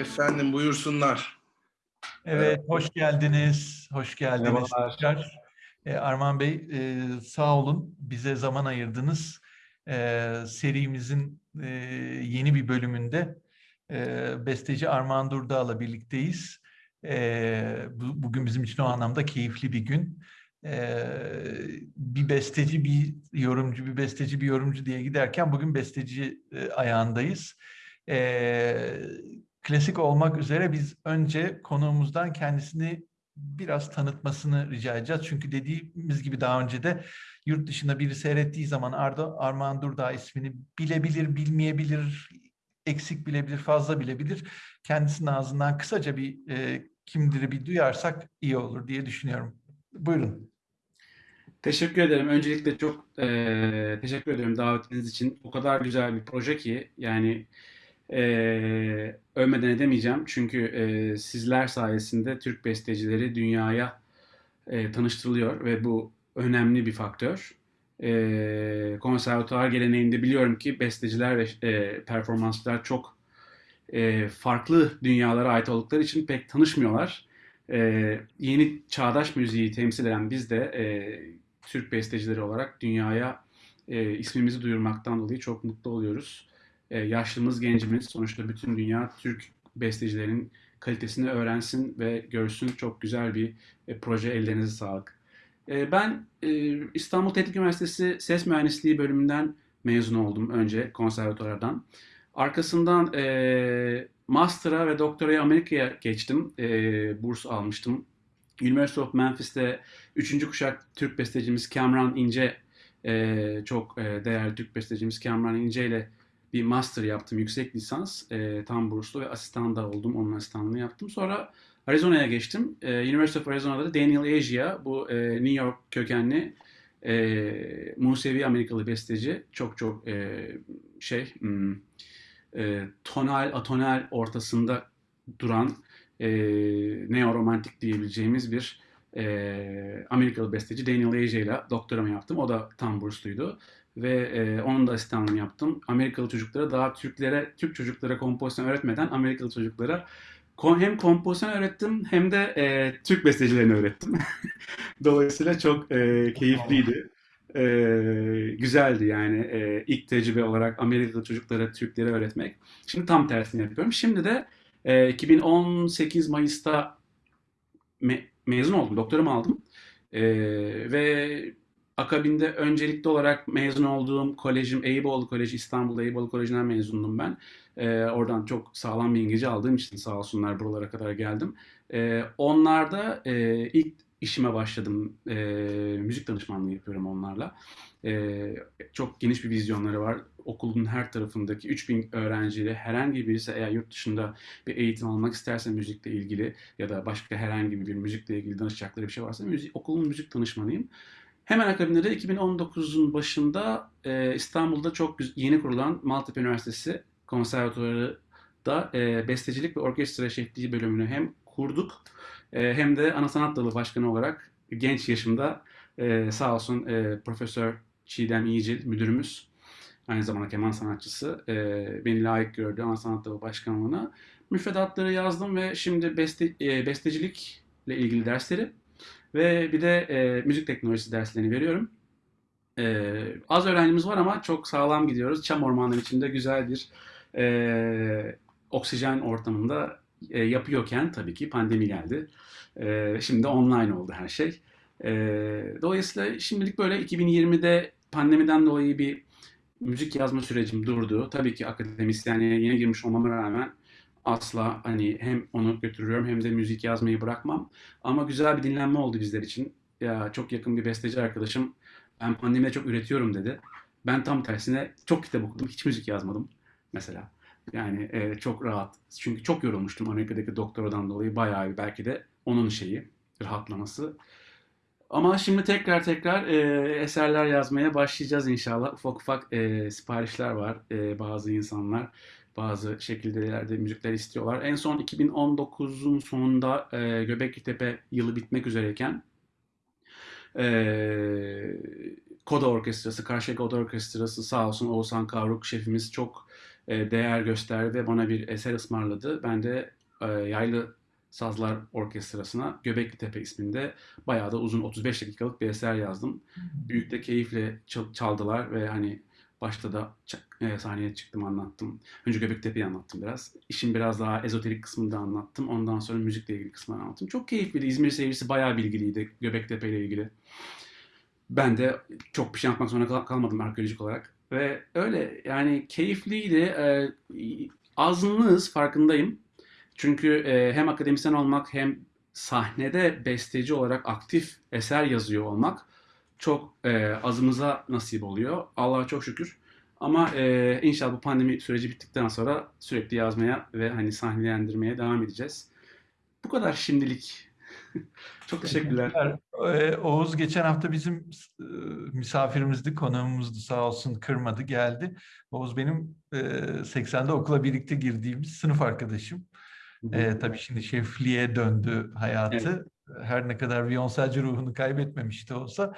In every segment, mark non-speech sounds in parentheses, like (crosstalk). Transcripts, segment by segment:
Efendim buyursunlar. Evet, hoş geldiniz. Hoş geldiniz. Merhabalar. Ee, Arman Bey, e, sağ olun. Bize zaman ayırdınız. Ee, serimizin e, yeni bir bölümünde e, besteci Armağan Durdağ'la birlikteyiz. Ee, bu- bugün bizim için o anlamda keyifli bir gün. Ee, bir besteci, bir yorumcu, bir besteci, bir yorumcu diye giderken bugün besteci e, ayağındayız. Ee, klasik olmak üzere biz önce konuğumuzdan kendisini biraz tanıtmasını rica edeceğiz. Çünkü dediğimiz gibi daha önce de yurt dışında biri seyrettiği zaman Arda Armağan Durdağ ismini bilebilir, bilmeyebilir, eksik bilebilir, fazla bilebilir. Kendisinin ağzından kısaca bir e, kimdir'i bir duyarsak iyi olur diye düşünüyorum. Buyurun. Teşekkür ederim. Öncelikle çok eee, teşekkür ederim davetiniz için. O kadar güzel bir proje ki yani eee övmeden edemeyeceğim. Çünkü eee, sizler sayesinde Türk bestecileri dünyaya eee, tanıştırılıyor ve bu önemli bir faktör. Eee konservatuvar geleneğinde biliyorum ki besteciler ve eee performansçılar çok eee, farklı dünyalara ait oldukları için pek tanışmıyorlar. Eee, yeni çağdaş müziği temsil eden biz de eee, Türk bestecileri olarak dünyaya eee, ismimizi duyurmaktan dolayı çok mutlu oluyoruz. Eee, yaşlımız, gencimiz sonuçta bütün dünya Türk bestecilerin kalitesini öğrensin ve görsün. Çok güzel bir e, proje. Ellerinize sağlık. Eee, ben İstanbul Teknik Üniversitesi Ses Mühendisliği bölümünden mezun oldum önce konservatuvardan. Arkasından eee master'a ve doktoraya Amerika'ya geçtim. Eee, burs almıştım. University of Memphis'te 3. kuşak Türk bestecimiz Kamran İnce, eee, çok değerli Türk bestecimiz Kamran İnce ile bir master yaptım, yüksek lisans. Eee, tam burslu ve asistan da oldum, onun asistanlığını yaptım. Sonra Arizona'ya geçtim. Eee, University of Arizona'da da Daniel Asia, bu eee, New York kökenli eee Musevi Amerikalı besteci. Çok çok eee, şey, hmm, e, tonal, atonal ortasında duran e, neoromantik diyebileceğimiz bir e, Amerikalı besteci Daniel Aja ile doktoramı yaptım. O da tam bursluydu. Ve e, onun da asistanlığını yaptım. Amerikalı çocuklara daha Türklere, Türk çocuklara kompozisyon öğretmeden Amerikalı çocuklara hem kompozisyon öğrettim hem de e, Türk bestecilerini öğrettim. (laughs) Dolayısıyla çok e, keyifliydi. E, güzeldi yani e, ilk tecrübe olarak Amerikalı çocuklara, Türklere öğretmek. Şimdi tam tersini yapıyorum. Şimdi de e, 2018 Mayıs'ta me- mezun oldum, doktoramı aldım. E, ve akabinde öncelikli olarak mezun olduğum kolejim Eyüboğlu Koleji, İstanbul'da Eyüboğlu Koleji'nden mezundum ben. E, oradan çok sağlam bir İngilizce aldığım için sağ olsunlar buralara kadar geldim. E, onlarda e, ilk işime başladım. E, müzik danışmanlığı yapıyorum onlarla. E, çok geniş bir vizyonları var. Okulun her tarafındaki 3000 öğrenciyle herhangi birisi eğer yurt dışında bir eğitim almak isterse müzikle ilgili ya da başka herhangi bir müzikle ilgili danışacakları bir şey varsa müzik, okulun müzik danışmanıyım. Hemen akabinde de 2019'un başında e, İstanbul'da çok yeni kurulan Maltepe Üniversitesi Konservatuvarı da e, bestecilik ve orkestra şefliği bölümünü hem kurduk e, hem de ana sanat dalı başkanı olarak genç yaşımda e, sağ olsun e, Profesör Çiğdem İyicil müdürümüz aynı zamanda keman sanatçısı e, beni layık gördü ana sanat dalı başkanlığına. Müfredatları yazdım ve şimdi beste, e, bestecilikle ilgili dersleri ve bir de e, müzik teknolojisi derslerini veriyorum. E, az öğrencimiz var ama çok sağlam gidiyoruz. Çam ormanları içinde güzel bir e, oksijen ortamında e, yapıyorken tabii ki pandemi geldi. E, şimdi online oldu her şey. E, dolayısıyla şimdilik böyle 2020'de pandemiden dolayı bir müzik yazma sürecim durdu. Tabii ki akademisyenliğe yeni girmiş olmama rağmen asla hani hem onu götürüyorum hem de müzik yazmayı bırakmam. Ama güzel bir dinlenme oldu bizler için. Ya çok yakın bir besteci arkadaşım ben pandemide çok üretiyorum dedi. Ben tam tersine çok kitap okudum, hiç müzik yazmadım mesela. Yani e, çok rahat. Çünkü çok yorulmuştum Amerika'daki doktoradan dolayı bayağı bir belki de onun şeyi, rahatlaması. Ama şimdi tekrar tekrar e, eserler yazmaya başlayacağız inşallah. Ufak ufak e, siparişler var. E, bazı insanlar bazı şekillerde müzikler istiyorlar. En son 2019'un sonunda e, Göbekli Tepe yılı bitmek üzereyken e, Koda Orkestrası, Karşıyaka Oda Orkestrası sağ olsun Oğuzhan Kavruk şefimiz çok e, değer gösterdi ve bana bir eser ısmarladı. Ben de e, Yaylı Sazlar Orkestrası'na Göbekli Tepe isminde bayağı da uzun 35 dakikalık bir eser yazdım. Büyük de keyifle çal- çaldılar ve hani başta da e, sahneye çıktım anlattım. Önce Göbektepe'yi anlattım biraz. İşin biraz daha ezoterik kısmını da anlattım. Ondan sonra müzikle ilgili kısmını anlattım. Çok keyifliydi. İzmir seyircisi bayağı bilgiliydi Göbektepe ile ilgili. Ben de çok bir şey anlatmak zorunda kal- kalmadım arkeolojik olarak. Ve öyle yani keyifliydi. Ee, azınlığız farkındayım. Çünkü e, hem akademisyen olmak hem sahnede besteci olarak aktif eser yazıyor olmak çok e, azımıza nasip oluyor. Allah'a çok şükür. Ama e, inşallah bu pandemi süreci bittikten sonra sürekli yazmaya ve hani sahnelendirmeye devam edeceğiz. Bu kadar şimdilik. (laughs) çok teşekkürler. Ee, Oğuz geçen hafta bizim e, misafirimizdi, konuğumuzdu sağ olsun kırmadı geldi. Oğuz benim e, 80'de okula birlikte girdiğimiz sınıf arkadaşım. E, tabii şimdi şefliğe döndü hayatı. Her ne kadar viyonselci ruhunu kaybetmemiş de olsa.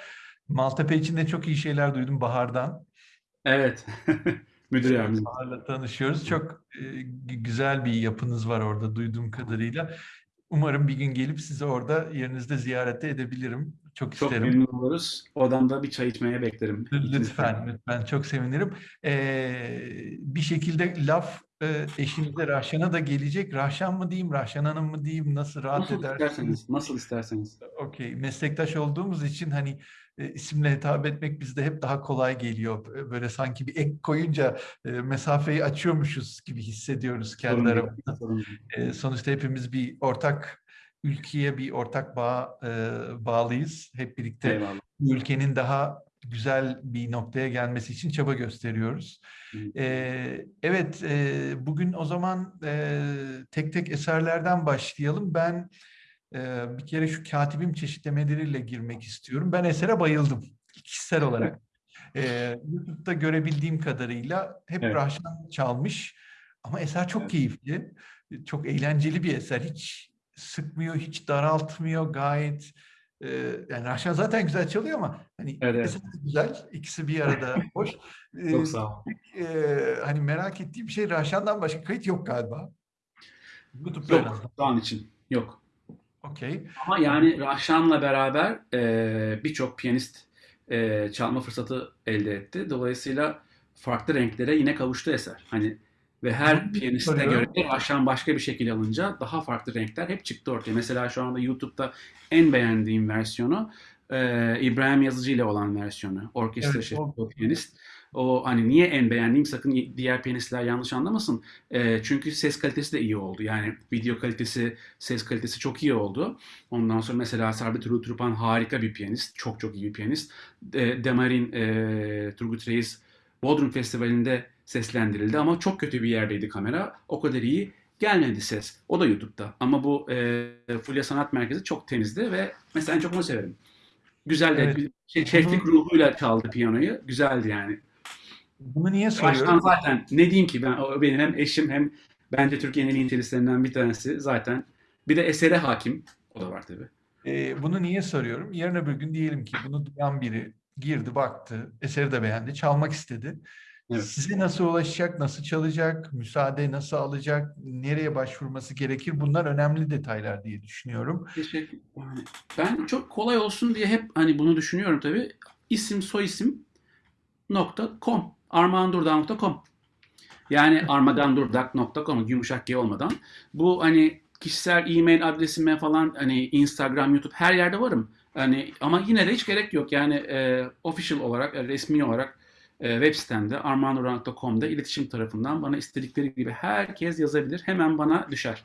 Maltepe için de çok iyi şeyler duydum Bahar'dan. Evet. (laughs) Müdür yardımcısı. Bahar'la tanışıyoruz. Çok e, gü- güzel bir yapınız var orada duyduğum kadarıyla. Umarım bir gün gelip sizi orada yerinizde ziyarete edebilirim. Çok Çok isterim. memnun oluruz. Odamda bir çay içmeye beklerim. Lütfen, lütfen. Çok sevinirim. Ee, bir şekilde laf e, eşinize Rahşan'a da gelecek. Rahşan mı diyeyim, Rahşan Hanım mı diyeyim, nasıl rahat Nasıl edersiniz? isterseniz, nasıl isterseniz. Okey. Meslektaş olduğumuz için hani e, isimle hitap etmek bizde hep daha kolay geliyor. Böyle sanki bir ek koyunca e, mesafeyi açıyormuşuz gibi hissediyoruz kendi aramızda. E, sonuçta hepimiz bir ortak ülkeye bir ortak bağ e, bağlıyız. Hep birlikte Eyvallah. ülkenin daha güzel bir noktaya gelmesi için çaba gösteriyoruz. Ee, evet, e, bugün o zaman e, tek tek eserlerden başlayalım. Ben e, bir kere şu katibim çeşitlemeleriyle girmek istiyorum. Ben esere bayıldım kişisel olarak. (laughs) Ee, YouTube'da görebildiğim kadarıyla hep Evet. Rahşan çalmış ama eser çok Evet. keyifli, çok eğlenceli bir eser. Hiç sıkmıyor, hiç daraltmıyor gayet. E, yani Rahşan zaten güzel çalıyor ama hani Evet, de güzel, ikisi bir arada (laughs) hoş. Ee, Çok sağ ol. e, hani merak ettiğim şey Rahşan'dan başka kayıt yok galiba. YouTube'da. Yok, şu an için yok. Okey. Ama yani Rahşan'la beraber e, birçok piyanist e, çalma fırsatı elde etti. Dolayısıyla farklı renklere yine kavuştu eser. Hani ve her piyaniste göre soruyorum. de Rahşan başka bir şekil alınca daha farklı renkler hep çıktı ortaya. Mesela şu anda YouTube'da en beğendiğim versiyonu e, İbrahim Yazıcı ile olan versiyonu. Orkestra Evet, şefi o- piyanist. O hani niye en beğendiğim sakın diğer piyanistler yanlış anlamasın. E, çünkü ses kalitesi de iyi oldu. Yani video kalitesi, ses kalitesi çok iyi oldu. Ondan sonra mesela Sabit Trupan harika bir piyanist. Çok çok iyi bir piyanist. E, Demarin e, Turgut Reis Bodrum Festivali'nde seslendirildi ama çok kötü bir yerdeydi kamera. O kadar iyi gelmedi ses. O da YouTube'da. Ama bu e, Fulya Sanat Merkezi çok temizdi ve mesela en çok onu severim. Güzel de Evet. şey, şeflik ruhuyla çaldı piyanoyu. Güzeldi yani. Bunu niye Baştan soruyorum? zaten ne diyeyim ki ben o benim hem eşim hem bence Türkiye'nin en iyi bir tanesi zaten. Bir de esere hakim. O da var tabii. Ee, bunu niye soruyorum? Yarın öbür gün diyelim ki bunu duyan biri girdi, baktı, eseri de beğendi, çalmak istedi. Evet. Size nasıl ulaşacak, nasıl çalacak, müsaade nasıl alacak, nereye başvurması gerekir? Bunlar önemli detaylar diye düşünüyorum. Teşekkür. Ben çok kolay olsun diye hep hani bunu düşünüyorum tabii. İsim soyisim nokta com. armağandurdak.com Yani (laughs) armagandurdak.com yumuşak G olmadan. Bu hani kişisel e-mail adresime falan hani Instagram, YouTube her yerde varım. Hani ama yine de hiç gerek yok. Yani e, official olarak, e, resmi olarak web sitemde armağandurdak.com'da iletişim tarafından bana istedikleri gibi herkes yazabilir. Hemen bana düşer.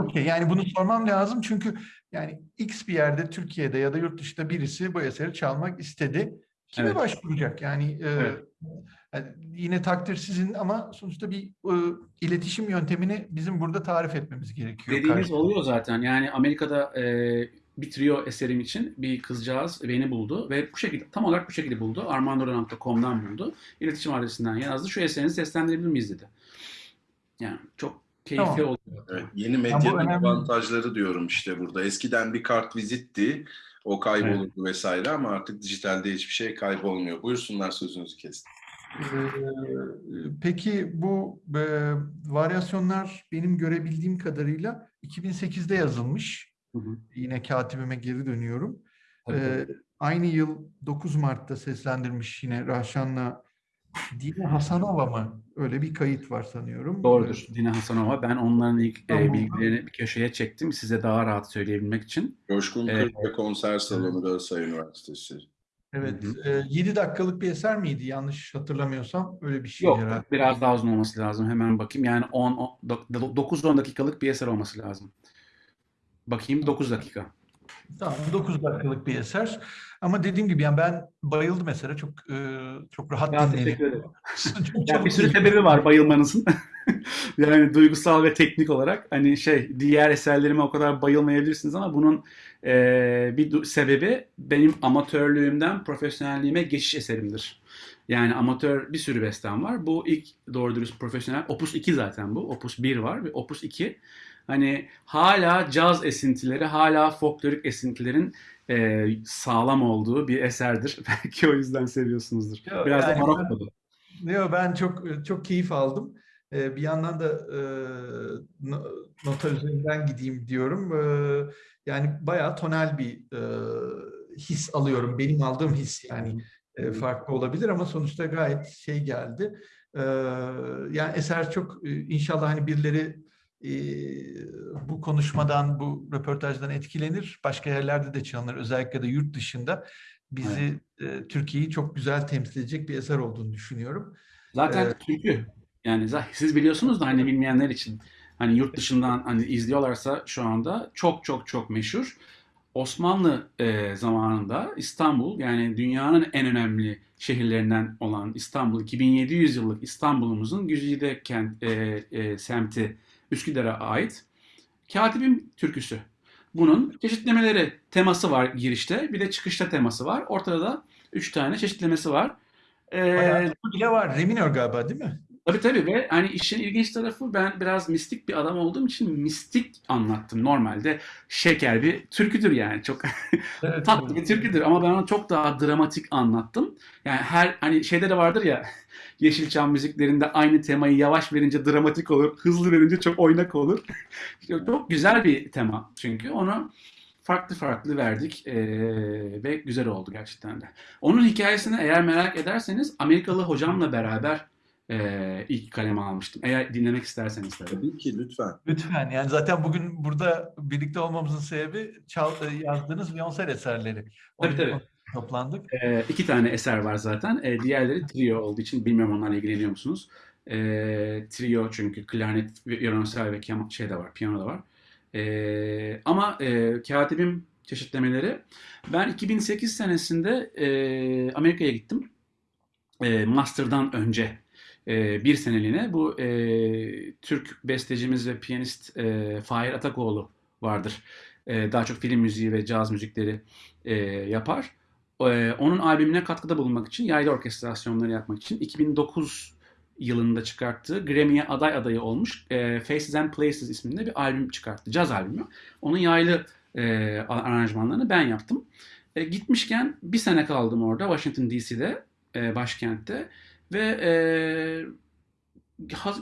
Okey, yani bunu sormam lazım çünkü yani X bir yerde Türkiye'de ya da yurt dışında birisi bu eseri çalmak istedi. Kime Evet. başvuracak? Yani, e, Evet. yani yine takdir sizin ama sonuçta bir e, iletişim yöntemini bizim burada tarif etmemiz gerekiyor. Dediğiniz karşı- oluyor zaten. Yani Amerika'da e, bir trio eserim için bir kızcağız beni buldu ve bu şekilde tam olarak bu şekilde buldu. armandorant.com'dan buldu. İletişim adresinden yazdı. Şu eserinizi seslendirebilir miyiz dedi. Yani çok keyifli Tamam. oluyor. Evet, yeni medyanın önemli. avantajları diyorum işte burada. Eskiden bir kart vizitti, o kaybolurdu vesaire ama artık dijitalde hiçbir şey kaybolmuyor. Buyursunlar sözünüzü kestim. Ee, peki bu e, varyasyonlar benim görebildiğim kadarıyla 2008'de yazılmış. Hı hı. Yine katibime geri dönüyorum. Tabii. Ee, aynı yıl 9 Mart'ta seslendirmiş yine Rahşan'la Dine Hasanova mı? Öyle bir kayıt var sanıyorum. Doğrudur. Dina Hasanova. Ben onların ilk e, Tamam. bilgilerini bir köşeye çektim size daha rahat söyleyebilmek için. Coşkun Evet. Kırk ve Konser Salonu Galatasaray Üniversitesi. Evet. Hı e, 7 dakikalık bir eser miydi? Yanlış hatırlamıyorsam öyle bir şey Yok, herhalde. biraz daha uzun olması lazım. Hemen bakayım. Yani 10 9-10 dakikalık bir eser olması lazım. Bakayım 9 dakika. Tamam 9 dakikalık bir eser. Ama dediğim gibi yani ben bayıldım esere. Çok e, çok rahat Ya, teşekkür dinleniyor. ederim. (laughs) Çok Ya çabuk bir sürü sebebi var bayılmanızın. (laughs) Yani duygusal ve teknik olarak hani şey diğer eserlerime o kadar bayılmayabilirsiniz ama bunun e, bir sebebi benim amatörlüğümden profesyonelliğime geçiş eserimdir. Yani amatör bir sürü bestem var. Bu ilk doğru dürüst profesyonel. Opus 2 zaten bu. Opus 1 var ve Opus 2 hani hala caz esintileri, hala folklorik esintilerin e, sağlam olduğu bir eserdir. (laughs) Belki o yüzden seviyorsunuzdur. Yok, Biraz da yani ben- Marokko'da. Yo, ben çok çok keyif aldım. Ee, bir yandan da e, no- nota üzerinden gideyim diyorum. Ee, yani bayağı tonel bir e, his alıyorum. Benim aldığım his yani e, farklı olabilir ama sonuçta gayet şey geldi. Ee, yani eser çok e, inşallah hani birileri e, bu konuşmadan, bu röportajdan etkilenir. Başka yerlerde de çalınır. Özellikle de yurt dışında bizi e, Türkiye'yi çok güzel temsil edecek bir eser olduğunu düşünüyorum. Zaten Evet. türkü. Yani siz biliyorsunuz da hani bilmeyenler için hani yurt dışından hani izliyorlarsa şu anda çok çok çok meşhur. Osmanlı e, zamanında İstanbul yani dünyanın en önemli şehirlerinden olan İstanbul 2700 yıllık İstanbul'umuzun güzide kent e, e, semti Üsküdar'a ait Katibim türküsü. Bunun çeşitlemeleri teması var girişte bir de çıkışta teması var. Ortada da üç tane çeşitlemesi var. E, Bayağı bile var. Reminör galiba değil mi? Tabii tabii ve hani işin ilginç tarafı ben biraz mistik bir adam olduğum için mistik anlattım. Normalde şeker bir türküdür yani çok (laughs) Evet, tatlı bir türküdür ama ben onu çok daha dramatik anlattım. Yani her hani şeyde de vardır ya (laughs) Yeşilçam müziklerinde aynı temayı yavaş verince dramatik olur, hızlı verince çok oynak olur. (laughs) çok güzel bir tema çünkü onu farklı farklı verdik eee, ve güzel oldu gerçekten de. Onun hikayesini eğer merak ederseniz Amerikalı hocamla beraber eee, ilk kaleme almıştım. Eğer dinlemek isterseniz tabii. Tabii ki lütfen. Lütfen yani zaten bugün burada birlikte olmamızın sebebi çal, e, yazdığınız Viyonsel eserleri. Onun Tabii, tabii. toplandık. Eee iki tane eser var zaten. Eee, diğerleri trio olduğu için bilmiyorum onlarla ilgileniyor musunuz? Eee, trio çünkü klarnet, violonsel ve keman, şey de var, piyano da var. Eee, ama eee, katibim çeşitlemeleri. Ben 2008 senesinde eee, Amerika'ya gittim. Eee, master'dan önce eee, bir seneliğine bu eee, Türk bestecimiz ve piyanist eee Fahir Atakoğlu vardır. Eee, daha çok film müziği ve caz müzikleri eee, yapar. Eee, onun albümüne katkıda bulunmak için, yaylı orkestrasyonları yapmak için 2009 yılında çıkarttığı Grammy'ye aday adayı olmuş eee, Faces and Places isminde bir albüm çıkarttı. Caz albümü. Onun yaylı eee, aranjmanlarını ben yaptım. E, gitmişken bir sene kaldım orada Washington DC'de, e, başkentte ve e,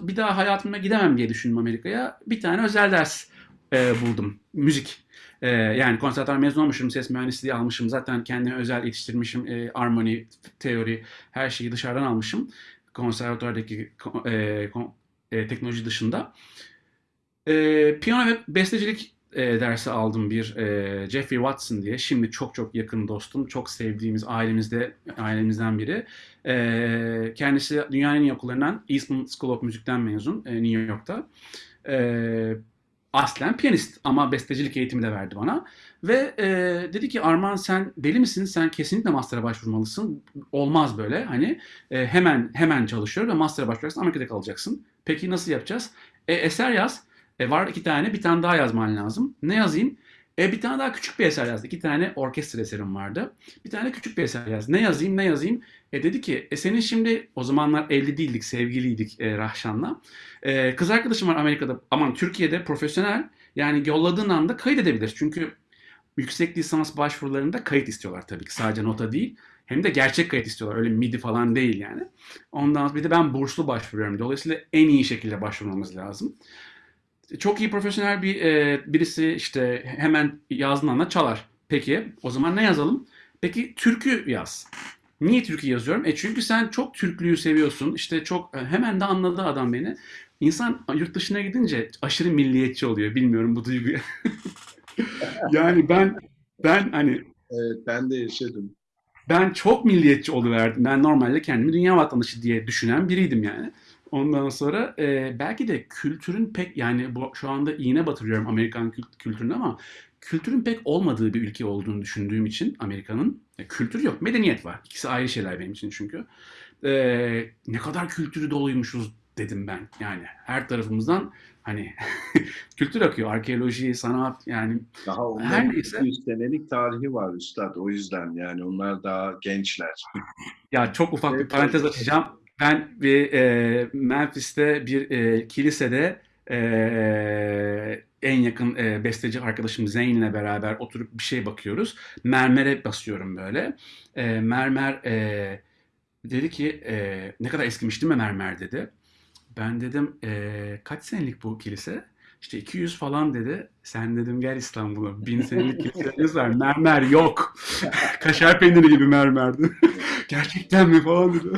bir daha hayatımda gidemem diye düşündüm Amerika'ya. Bir tane özel ders e, buldum. Müzik. E, yani konservatuar mezun olmuşum, ses mühendisliği almışım. Zaten kendimi özel yetiştirmişim. E, armoni, teori, her şeyi dışarıdan almışım. Konservatuardaki ko- e, e, teknoloji dışında. E, piyano ve bestecilik e, dersi aldım bir e, Jeffrey Watson diye. Şimdi çok çok yakın dostum, çok sevdiğimiz ailemizde ailemizden biri. E, kendisi dünyanın en iyi okullarından Eastman School of Music'ten mezun e, New York'ta. E, aslen piyanist ama bestecilik eğitimi de verdi bana. Ve e, dedi ki Arman sen deli misin? Sen kesinlikle master'a başvurmalısın. Olmaz böyle. Hani e, hemen hemen çalışıyor ve master'a başvuracaksın. Amerika'da kalacaksın. Peki nasıl yapacağız? E, eser yaz. E, var iki tane, bir tane daha yazman lazım. Ne yazayım? E, bir tane daha küçük bir eser yazdı. İki tane orkestra eserim vardı. Bir tane küçük bir eser yaz. Ne yazayım, ne yazayım? E dedi ki, e, senin şimdi o zamanlar evli değildik, sevgiliydik e, Rahşan'la. E, kız arkadaşım var Amerika'da, aman Türkiye'de profesyonel. Yani yolladığın anda kaydedebilir. Çünkü yüksek lisans başvurularında kayıt istiyorlar tabii ki. Sadece nota değil. Hem de gerçek kayıt istiyorlar. Öyle MIDI falan değil yani. Ondan sonra bir de ben burslu başvuruyorum. Dolayısıyla en iyi şekilde başvurmamız lazım. Çok iyi profesyonel bir e, birisi işte hemen yazdığın anda çalar. Peki o zaman ne yazalım? Peki türkü yaz. Niye türkü yazıyorum? E çünkü sen çok Türklüğü seviyorsun. İşte çok e, hemen de anladı adam beni. İnsan yurt dışına gidince aşırı milliyetçi oluyor. Bilmiyorum bu duyguyu. (laughs) yani ben ben hani Evet ben de yaşadım. ben çok milliyetçi oluverdim. Ben normalde kendimi dünya vatandaşı diye düşünen biriydim yani. Ondan sonra e, belki de kültürün pek yani bu, şu anda iğne batırıyorum Amerikan kült- kültürüne ama kültürün pek olmadığı bir ülke olduğunu düşündüğüm için Amerika'nın e, kültür yok, medeniyet var. İkisi ayrı şeyler benim için çünkü. E, ne kadar kültürü doluymuşuz dedim ben. Yani her tarafımızdan hani (laughs) kültür akıyor. Arkeoloji, sanat yani Daha Her neyse. 200 senelik tarihi var üstad. O yüzden yani onlar daha gençler. Ya çok ufak bir Evet, parantez evet. açacağım. Ben bir e, Memphis'te bir e, kilisede e, en yakın e, besteci arkadaşım Zeyn'le beraber oturup bir şey bakıyoruz. Mermere basıyorum böyle. E, mermer e, dedi ki e, ne kadar eskimiş değil mi mermer dedi. Ben dedim e, kaç senelik bu kilise? İşte 200 falan dedi. Sen dedim gel İstanbul'a. Bin senelik kiliselerimiz var. Mermer yok. (laughs) Kaşar peyniri gibi mermerdi. (laughs) Gerçekten mi falan dedi.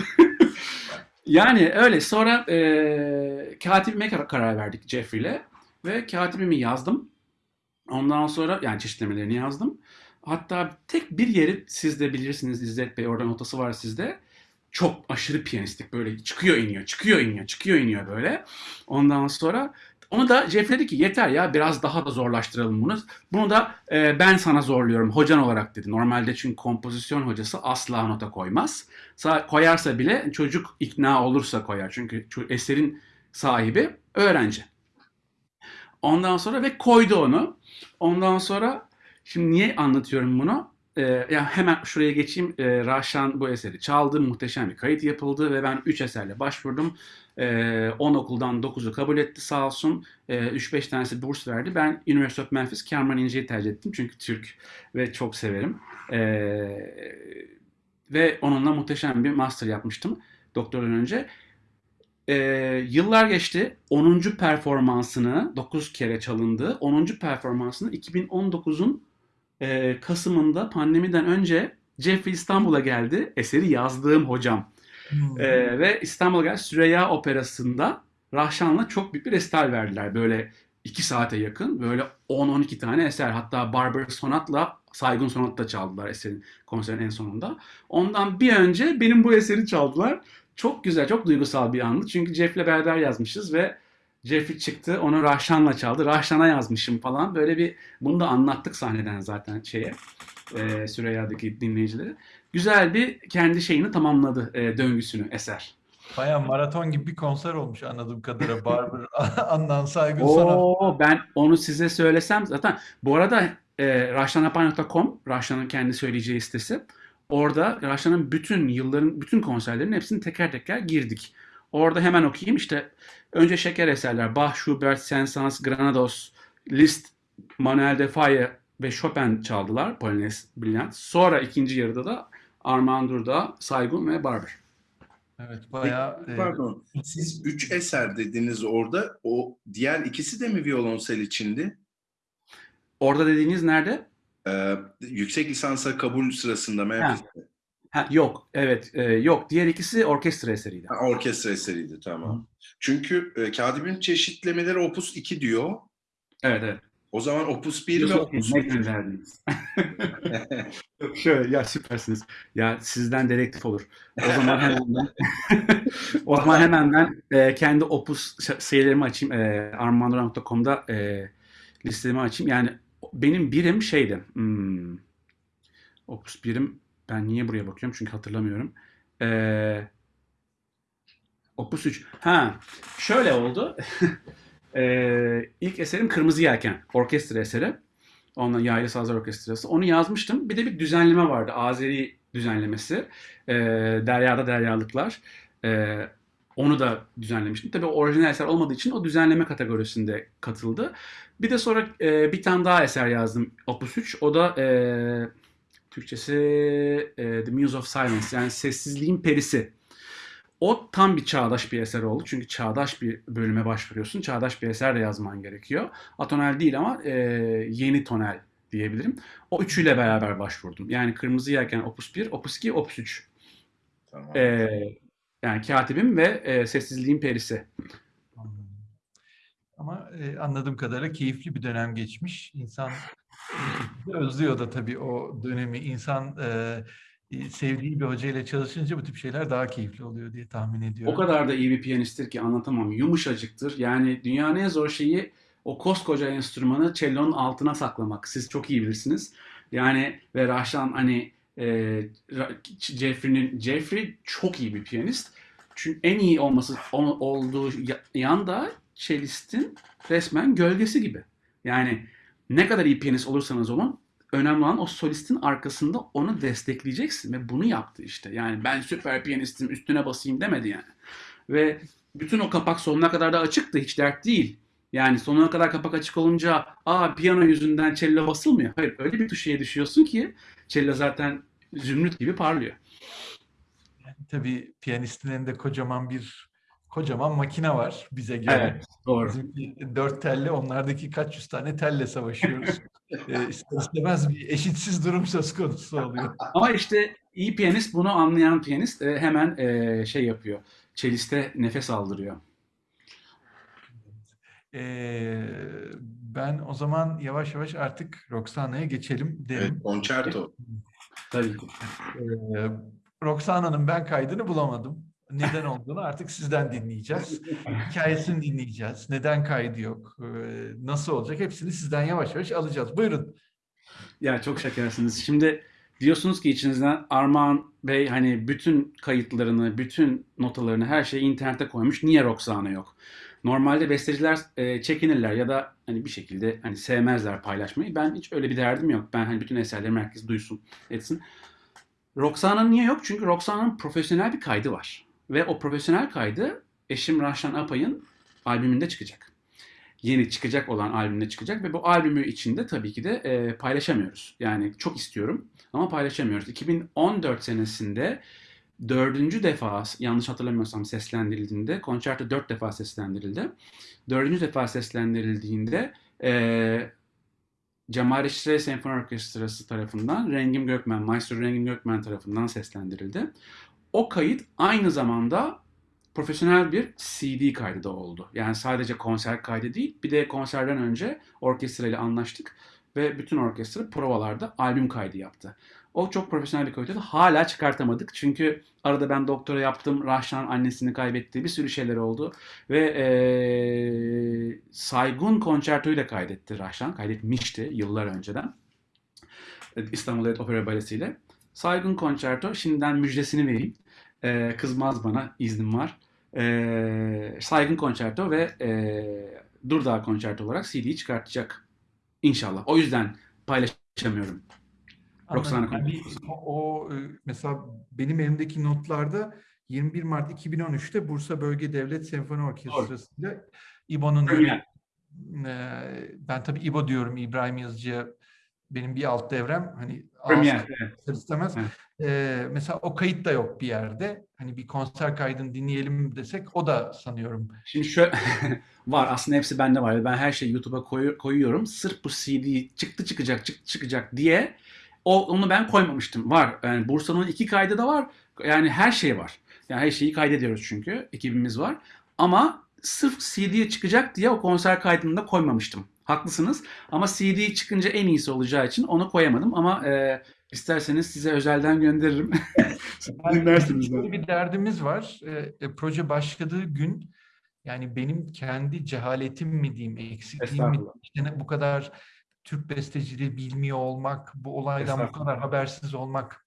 Yani öyle. Sonra e, katibime kar- karar verdik Jeffrey'le. Ve katibimi yazdım. Ondan sonra yani çeşitlemelerini yazdım. Hatta tek bir yeri siz de bilirsiniz İzzet Bey orada notası var sizde. Çok aşırı piyanistik böyle çıkıyor iniyor çıkıyor iniyor çıkıyor iniyor böyle. Ondan sonra onu da Jeff dedi ki yeter ya biraz daha da zorlaştıralım bunu. Bunu da e, ben sana zorluyorum hocan olarak dedi. Normalde çünkü kompozisyon hocası asla nota koymaz. Sa- koyarsa bile çocuk ikna olursa koyar. Çünkü eserin sahibi öğrenci. Ondan sonra ve koydu onu. Ondan sonra şimdi niye anlatıyorum bunu? Ee, ya hemen şuraya geçeyim. Ee, Rahşan bu eseri çaldı. Muhteşem bir kayıt yapıldı ve ben 3 eserle başvurdum. Ee, 10 okuldan 9'u kabul etti sağ olsun. Ee, 3-5 tanesi burs verdi. Ben University of Memphis Cameron İnce'yi tercih ettim. Çünkü Türk ve çok severim. Ee, ve onunla muhteşem bir master yapmıştım doktordan önce. Ee, yıllar geçti. 10. performansını 9 kere çalındı. 10. performansını 2019'un e, Kasım'ında pandemiden önce Jeffrey İstanbul'a geldi. Eseri yazdığım hocam. Hmm. Ee, ve İstanbul'a geldi. Süreyya Operası'nda Rahşan'la çok büyük bir resital verdiler. Böyle 2 saate yakın. Böyle 10-12 tane eser. Hatta Barber Sonat'la Saygun Sonat'ta çaldılar eserin konserin en sonunda. Ondan bir önce benim bu eseri çaldılar. Çok güzel, çok duygusal bir andı. Çünkü Jeff'le beraber yazmışız ve Jeffrey çıktı, onu Rahşan'la çaldı. Rahşan'a yazmışım falan. Böyle bir, bunu da anlattık sahneden zaten şeye, e, Süreyya'daki dinleyicilere. Güzel bir kendi şeyini tamamladı, e, döngüsünü, eser. Bayağı maraton gibi bir konser olmuş anladığım kadarıyla. (laughs) Barber, (laughs) Adnan Saygın. Oo, ben onu size söylesem zaten. Bu arada e, rahşanapay.com, Rahşan'ın kendi söyleyeceği sitesi. Orada Rahşan'ın bütün yılların, bütün konserlerinin hepsini teker teker girdik. Orada hemen okuyayım. İşte önce şeker eserler. Bach, Schubert, Saint-Saëns, Granados, Liszt, Manuel de Faye ve Chopin çaldılar. Polonez Brilliant. Sonra ikinci yarıda da Armand Durda, Saygun ve Barber. Evet bayağı e, Pardon. Siz üç eser dediniz orada. O diğer ikisi de mi violonsel içindi? Orada dediğiniz nerede? Ee, yüksek lisansa kabul sırasında Memphis'te. Ha, yok, evet, e, yok. Diğer ikisi orkestra eseriydi. Ha, orkestra eseriydi tamam. Çünkü e, Kadib'in çeşitlemeleri Opus 2 diyor. Evet, evet. O zaman Opus 1 ve Opus ne 3. gönderdiniz? (laughs) Şöyle ya süpersiniz. Ya sizden dedektif olur. O zaman hemen ben (laughs) o zaman hemen ben e, kendi opus sayılarımı açayım. E, armandorang.com'da e, listemi açayım. Yani benim birim şeydi. Hmm, opus birim ben niye buraya bakıyorum? Çünkü hatırlamıyorum. E, opus 3. Ha, şöyle oldu. (laughs) e, ilk eserim Kırmızı Yelken. Orkestra eseri. Ondan Yaylı Sazlar Orkestrası. Onu yazmıştım. Bir de bir düzenleme vardı. Azeri düzenlemesi. Ee, Derya'da Deryalıklar. Ee, Onu da düzenlemiştim. Tabii orijinal eser olmadığı için o düzenleme kategorisinde katıldı. Bir de sonra e, bir tane daha eser yazdım. Opus 3. O da e, Türkçesi e, The Muse of Silence yani Sessizliğin Perisi. O tam bir çağdaş bir eser oldu. Çünkü çağdaş bir bölüme başvuruyorsun. Çağdaş bir eser de yazman gerekiyor. Atonel değil ama e, yeni tonel diyebilirim. O üçüyle beraber başvurdum. Yani Kırmızı Yelken Opus 1, Opus 2, Opus 3. Tamam. E, yani Katibim ve e, Sessizliğin Perisi. Ama e, anladığım kadarıyla keyifli bir dönem geçmiş. İnsan özlüyor da tabii o dönemi. İnsan e, sevdiği bir hocayla çalışınca bu tip şeyler daha keyifli oluyor diye tahmin O ediyorum. kadar da iyi bir piyanisttir ki anlatamam. Yumuşacıktır. Yani dünyanın en zor şeyi o koskoca enstrümanı cellonun altına saklamak. Siz çok iyi bilirsiniz. Yani ve Rahşan hani e, Jeffrey'nin Jeffrey çok iyi bir piyanist. Çünkü en iyi olması o- olduğu ya- yanda cellistin resmen gölgesi gibi. Yani ne kadar iyi piyanist olursanız olun önemli olan o solistin arkasında onu destekleyeceksin ve bunu yaptı işte. Yani ben süper piyanistim üstüne basayım demedi yani. Ve bütün o kapak sonuna kadar da açıktı hiç dert değil. Yani sonuna kadar kapak açık olunca aa piyano yüzünden cello basılmıyor. Hayır öyle bir tuşeye düşüyorsun ki cello zaten zümrüt gibi parlıyor. Tabii piyanistin elinde kocaman bir kocaman makine var bize göre. Evet doğru. Bizimki dört telle, onlardaki kaç yüz tane telle savaşıyoruz. (laughs) e, ister istemez bir eşitsiz durum söz konusu oluyor. (laughs) Ama işte iyi piyanist bunu anlayan piyanist e, hemen e, şey yapıyor. Çeliste nefes aldırıyor. E, ben o zaman yavaş yavaş artık Roxana'ya geçelim derim. Evet, konçerto. Tabii ki. Ee, Roxana'nın ben kaydını bulamadım. Neden olduğunu artık sizden dinleyeceğiz. (laughs) Hikayesini dinleyeceğiz. Neden kaydı yok? Ee, nasıl olacak? Hepsini sizden yavaş yavaş alacağız. Buyurun. Ya çok şekersiniz. Şimdi diyorsunuz ki içinizden Armağan Bey hani bütün kayıtlarını, bütün notalarını, her şeyi internete koymuş. Niye Roxana yok? Normalde besteciler e, çekinirler ya da hani bir şekilde hani sevmezler paylaşmayı. Ben hiç öyle bir derdim yok. Ben hani bütün eserlerimi herkes duysun, etsin. Roxana'nın niye yok? Çünkü Roxana'nın profesyonel bir kaydı var. Ve o profesyonel kaydı eşim Rahşan Apay'ın albümünde çıkacak. Yeni çıkacak olan albümde çıkacak ve bu albümü içinde tabii ki de e, paylaşamıyoruz. Yani çok istiyorum ama paylaşamıyoruz. 2014 senesinde dördüncü defa yanlış hatırlamıyorsam seslendirildiğinde konçerto dört defa seslendirildi. Dördüncü defa seslendirildiğinde e, Cemal Reşit Senfoni Orkestrası tarafından Rengim Gökmen, Maestro Rengim Gökmen tarafından seslendirildi. O kayıt aynı zamanda profesyonel bir CD kaydı da oldu. Yani sadece konser kaydı değil, bir de konserden önce orkestra ile anlaştık ve bütün orkestra provalarda albüm kaydı yaptı. O çok profesyonel bir kayıttı. Hala çıkartamadık çünkü arada ben doktora yaptım, Rahşan annesini kaybetti, bir sürü şeyler oldu ve eee Saygun konçertoyu da kaydetti Rahşan, kaydetmişti yıllar önceden. İstanbul Devlet Opera Balesi ile. Saygun konçerto, şimdiden müjdesini vereyim. Ee, kızmaz bana, iznim var. Ee, Saygın konçerto ve e, Durdağ konçerto olarak CD'yi çıkartacak. İnşallah. O yüzden paylaşamıyorum. Roxana. Yani o, o, e, mesela benim elimdeki notlarda 21 Mart 2013'te Bursa Bölge Devlet Senfoni Orkestrası'yla İbo'nun e, ben tabii İbo diyorum İbrahim Yazıcı'ya benim bir alt devrem hani Premier. Evet. istemez. Evet. E, mesela o kayıt da yok bir yerde. Hani bir konser kaydını dinleyelim desek o da sanıyorum. Şimdi şöyle (laughs) var aslında hepsi bende var. Ben her şeyi YouTube'a koyu- koyuyorum. Sırf bu CD çıktı çıkacak çıktı çıkacak diye o onu ben koymamıştım. Var. Yani Bursa'nın iki kaydı da var. Yani her şey var. Yani her şeyi kaydediyoruz çünkü ekibimiz var. Ama sırf CD'ye çıkacak diye o konser kaydını da koymamıştım. Haklısınız. Ama CD çıkınca en iyisi olacağı için onu koyamadım. Ama e, isterseniz size özelden gönderirim. (laughs) Dinlersiniz. Şöyle bir derdimiz var. E, e, proje başladığı gün yani benim kendi cehaletim mi diyeyim, eksikliğim mi işte bu kadar Türk besteciliği bilmiyor olmak, bu olaydan bu kadar habersiz olmak.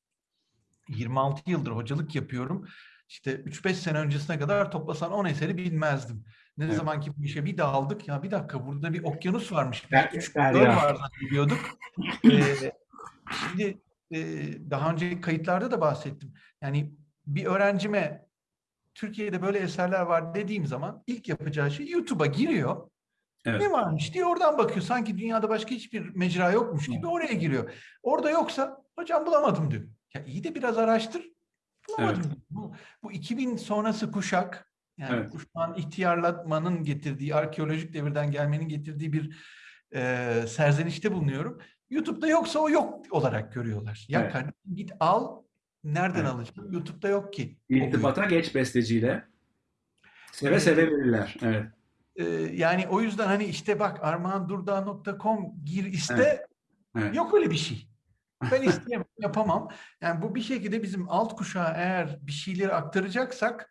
26 yıldır hocalık yapıyorum. İşte 3-5 sene öncesine kadar toplasan 10 eseri bilmezdim. Ne Evet. zaman ki bu işe bir daldık ya bir dakika burada bir okyanus varmış. Derya. göl var zannediyorduk. (laughs) Ee, şimdi e, daha önce kayıtlarda da bahsettim. Yani bir öğrencime Türkiye'de böyle eserler var dediğim zaman ilk yapacağı şey YouTube'a giriyor. Evet. Ne varmış diye oradan bakıyor. Sanki dünyada başka hiçbir mecra yokmuş gibi oraya giriyor. Orada yoksa hocam bulamadım diyor. Ya iyi de biraz araştır. Bulamadım. diyor. Bu, bu 2000 sonrası kuşak yani Evet. kuşağın ihtiyarlatmanın getirdiği, arkeolojik devirden gelmenin getirdiği bir e, serzenişte bulunuyorum. YouTube'da yoksa o yok olarak görüyorlar. Ya Evet. kardeşim git al. Nereden Evet. alacağım? YouTube'da yok ki. İrtibata geç besteciyle. Seve seve verirler. Evet. Ee, yani o yüzden hani işte bak armağandurdağ.com gir iste Evet. yok öyle bir şey. Ben isteyemem, yapamam. Yani bu bir şekilde bizim alt kuşağa eğer bir şeyleri aktaracaksak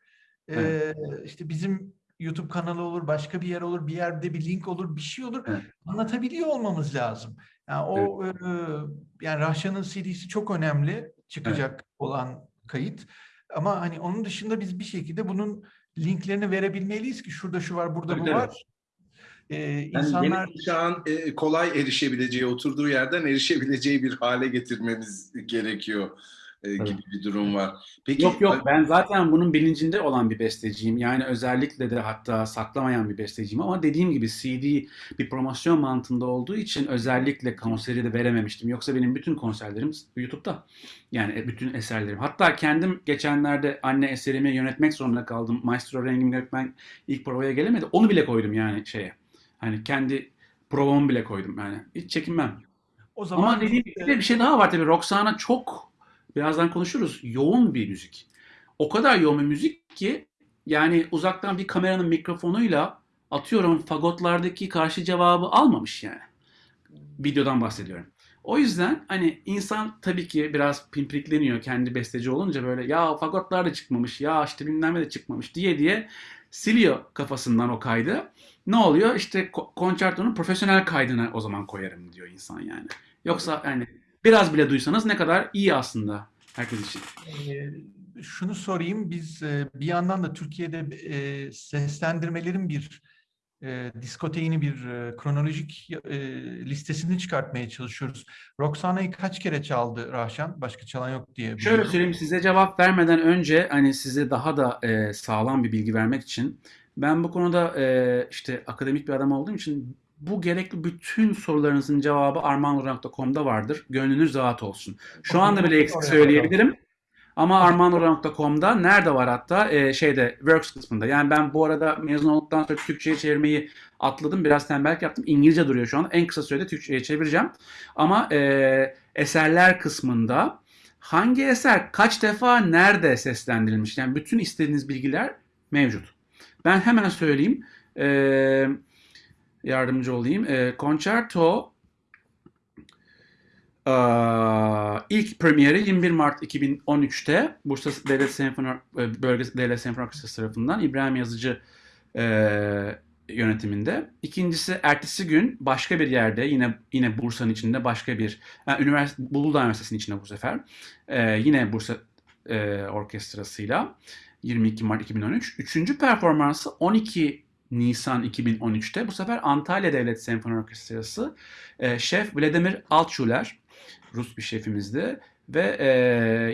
Evet. e, işte bizim YouTube kanalı olur, başka bir yer olur, bir yerde bir link olur, bir şey olur. Evet. Anlatabiliyor olmamız lazım. Yani o e, yani Rahşan'ın CD'si çok önemli çıkacak olan kayıt. Ama hani onun dışında biz bir şekilde bunun linklerini verebilmeliyiz ki şurada şu var, burada Tabii, bu var. Ee, Yani insanlar yeni kuşağın e, kolay erişebileceği, oturduğu yerden erişebileceği bir hale getirmemiz gerekiyor e, gibi bir durum var. Peki Yok yok ben zaten bunun bilincinde olan bir besteciyim. Yani özellikle de hatta saklamayan bir besteciyim ama dediğim gibi CD bir promosyon mantığında olduğu için özellikle konseri de verememiştim. Yoksa benim bütün konserlerim YouTube'da. Yani e, bütün eserlerim. Hatta kendim geçenlerde anne eserimi yönetmek zorunda kaldım. Maestro Rengin Gökmen ilk provaya gelemedi. Onu bile koydum yani şeye. Hani kendi provamı bile koydum yani. Hiç çekinmem. o zaman Ama dediğim gibi bir şey daha var tabii. Roxana çok birazdan konuşuruz. Yoğun bir müzik. O kadar yoğun bir müzik ki yani uzaktan bir kameranın mikrofonuyla atıyorum fagotlardaki karşı cevabı almamış yani. Videodan bahsediyorum. O yüzden hani insan tabii ki biraz pimpirikleniyor kendi besteci olunca böyle ya fagotlar da çıkmamış ya işte bilmem de çıkmamış diye diye siliyor kafasından o kaydı. Ne oluyor? İşte ko- konçertonun profesyonel kaydına o zaman koyarım diyor insan yani. Yoksa yani biraz bile duysanız ne kadar iyi aslında herkes için. Ee, şunu sorayım. Biz e, bir yandan da Türkiye'de e, seslendirmelerin bir e, diskoteğini bir e, kronolojik e, listesini çıkartmaya çalışıyoruz. Roxana'yı kaç kere çaldı Rahşan? Başka çalan yok diye Şöyle biliyorum. söyleyeyim size cevap vermeden önce hani size daha da e, sağlam bir bilgi vermek için ben bu konuda e, işte akademik bir adam olduğum için bu gerekli bütün sorularınızın cevabı armanur.com'da vardır. Gönlünüz rahat olsun. Şu anda bile eksik söyleyebilirim. Ama armanur.com'da nerede var hatta e, şeyde works kısmında. Yani ben bu arada mezun olduktan sonra Türkçe'ye çevirmeyi atladım. Biraz tembellik yaptım. İngilizce duruyor şu an. En kısa sürede Türkçe'ye çevireceğim. Ama e, eserler kısmında hangi eser kaç defa nerede seslendirilmiş? Yani bütün istediğiniz bilgiler mevcut. Ben hemen söyleyeyim. E, yardımcı olayım. E, Concerto e, ilk premieri 21 Mart 2013'te Bursa Devlet Senfoni e, Bölgesi Devlet Senfoni Orkestrası tarafından İbrahim Yazıcı e, yönetiminde. İkincisi ertesi gün başka bir yerde yine yine Bursa'nın içinde başka bir yani üniversite Uludağ Üniversitesi'nin içinde bu sefer e, yine Bursa e, orkestrasıyla 22 Mart 2013. Üçüncü performansı 12 Nisan 2013'te bu sefer Antalya Devlet Senfoni Orkestrası e, şef Vladimir Altschuler Rus bir şefimizdi ve e,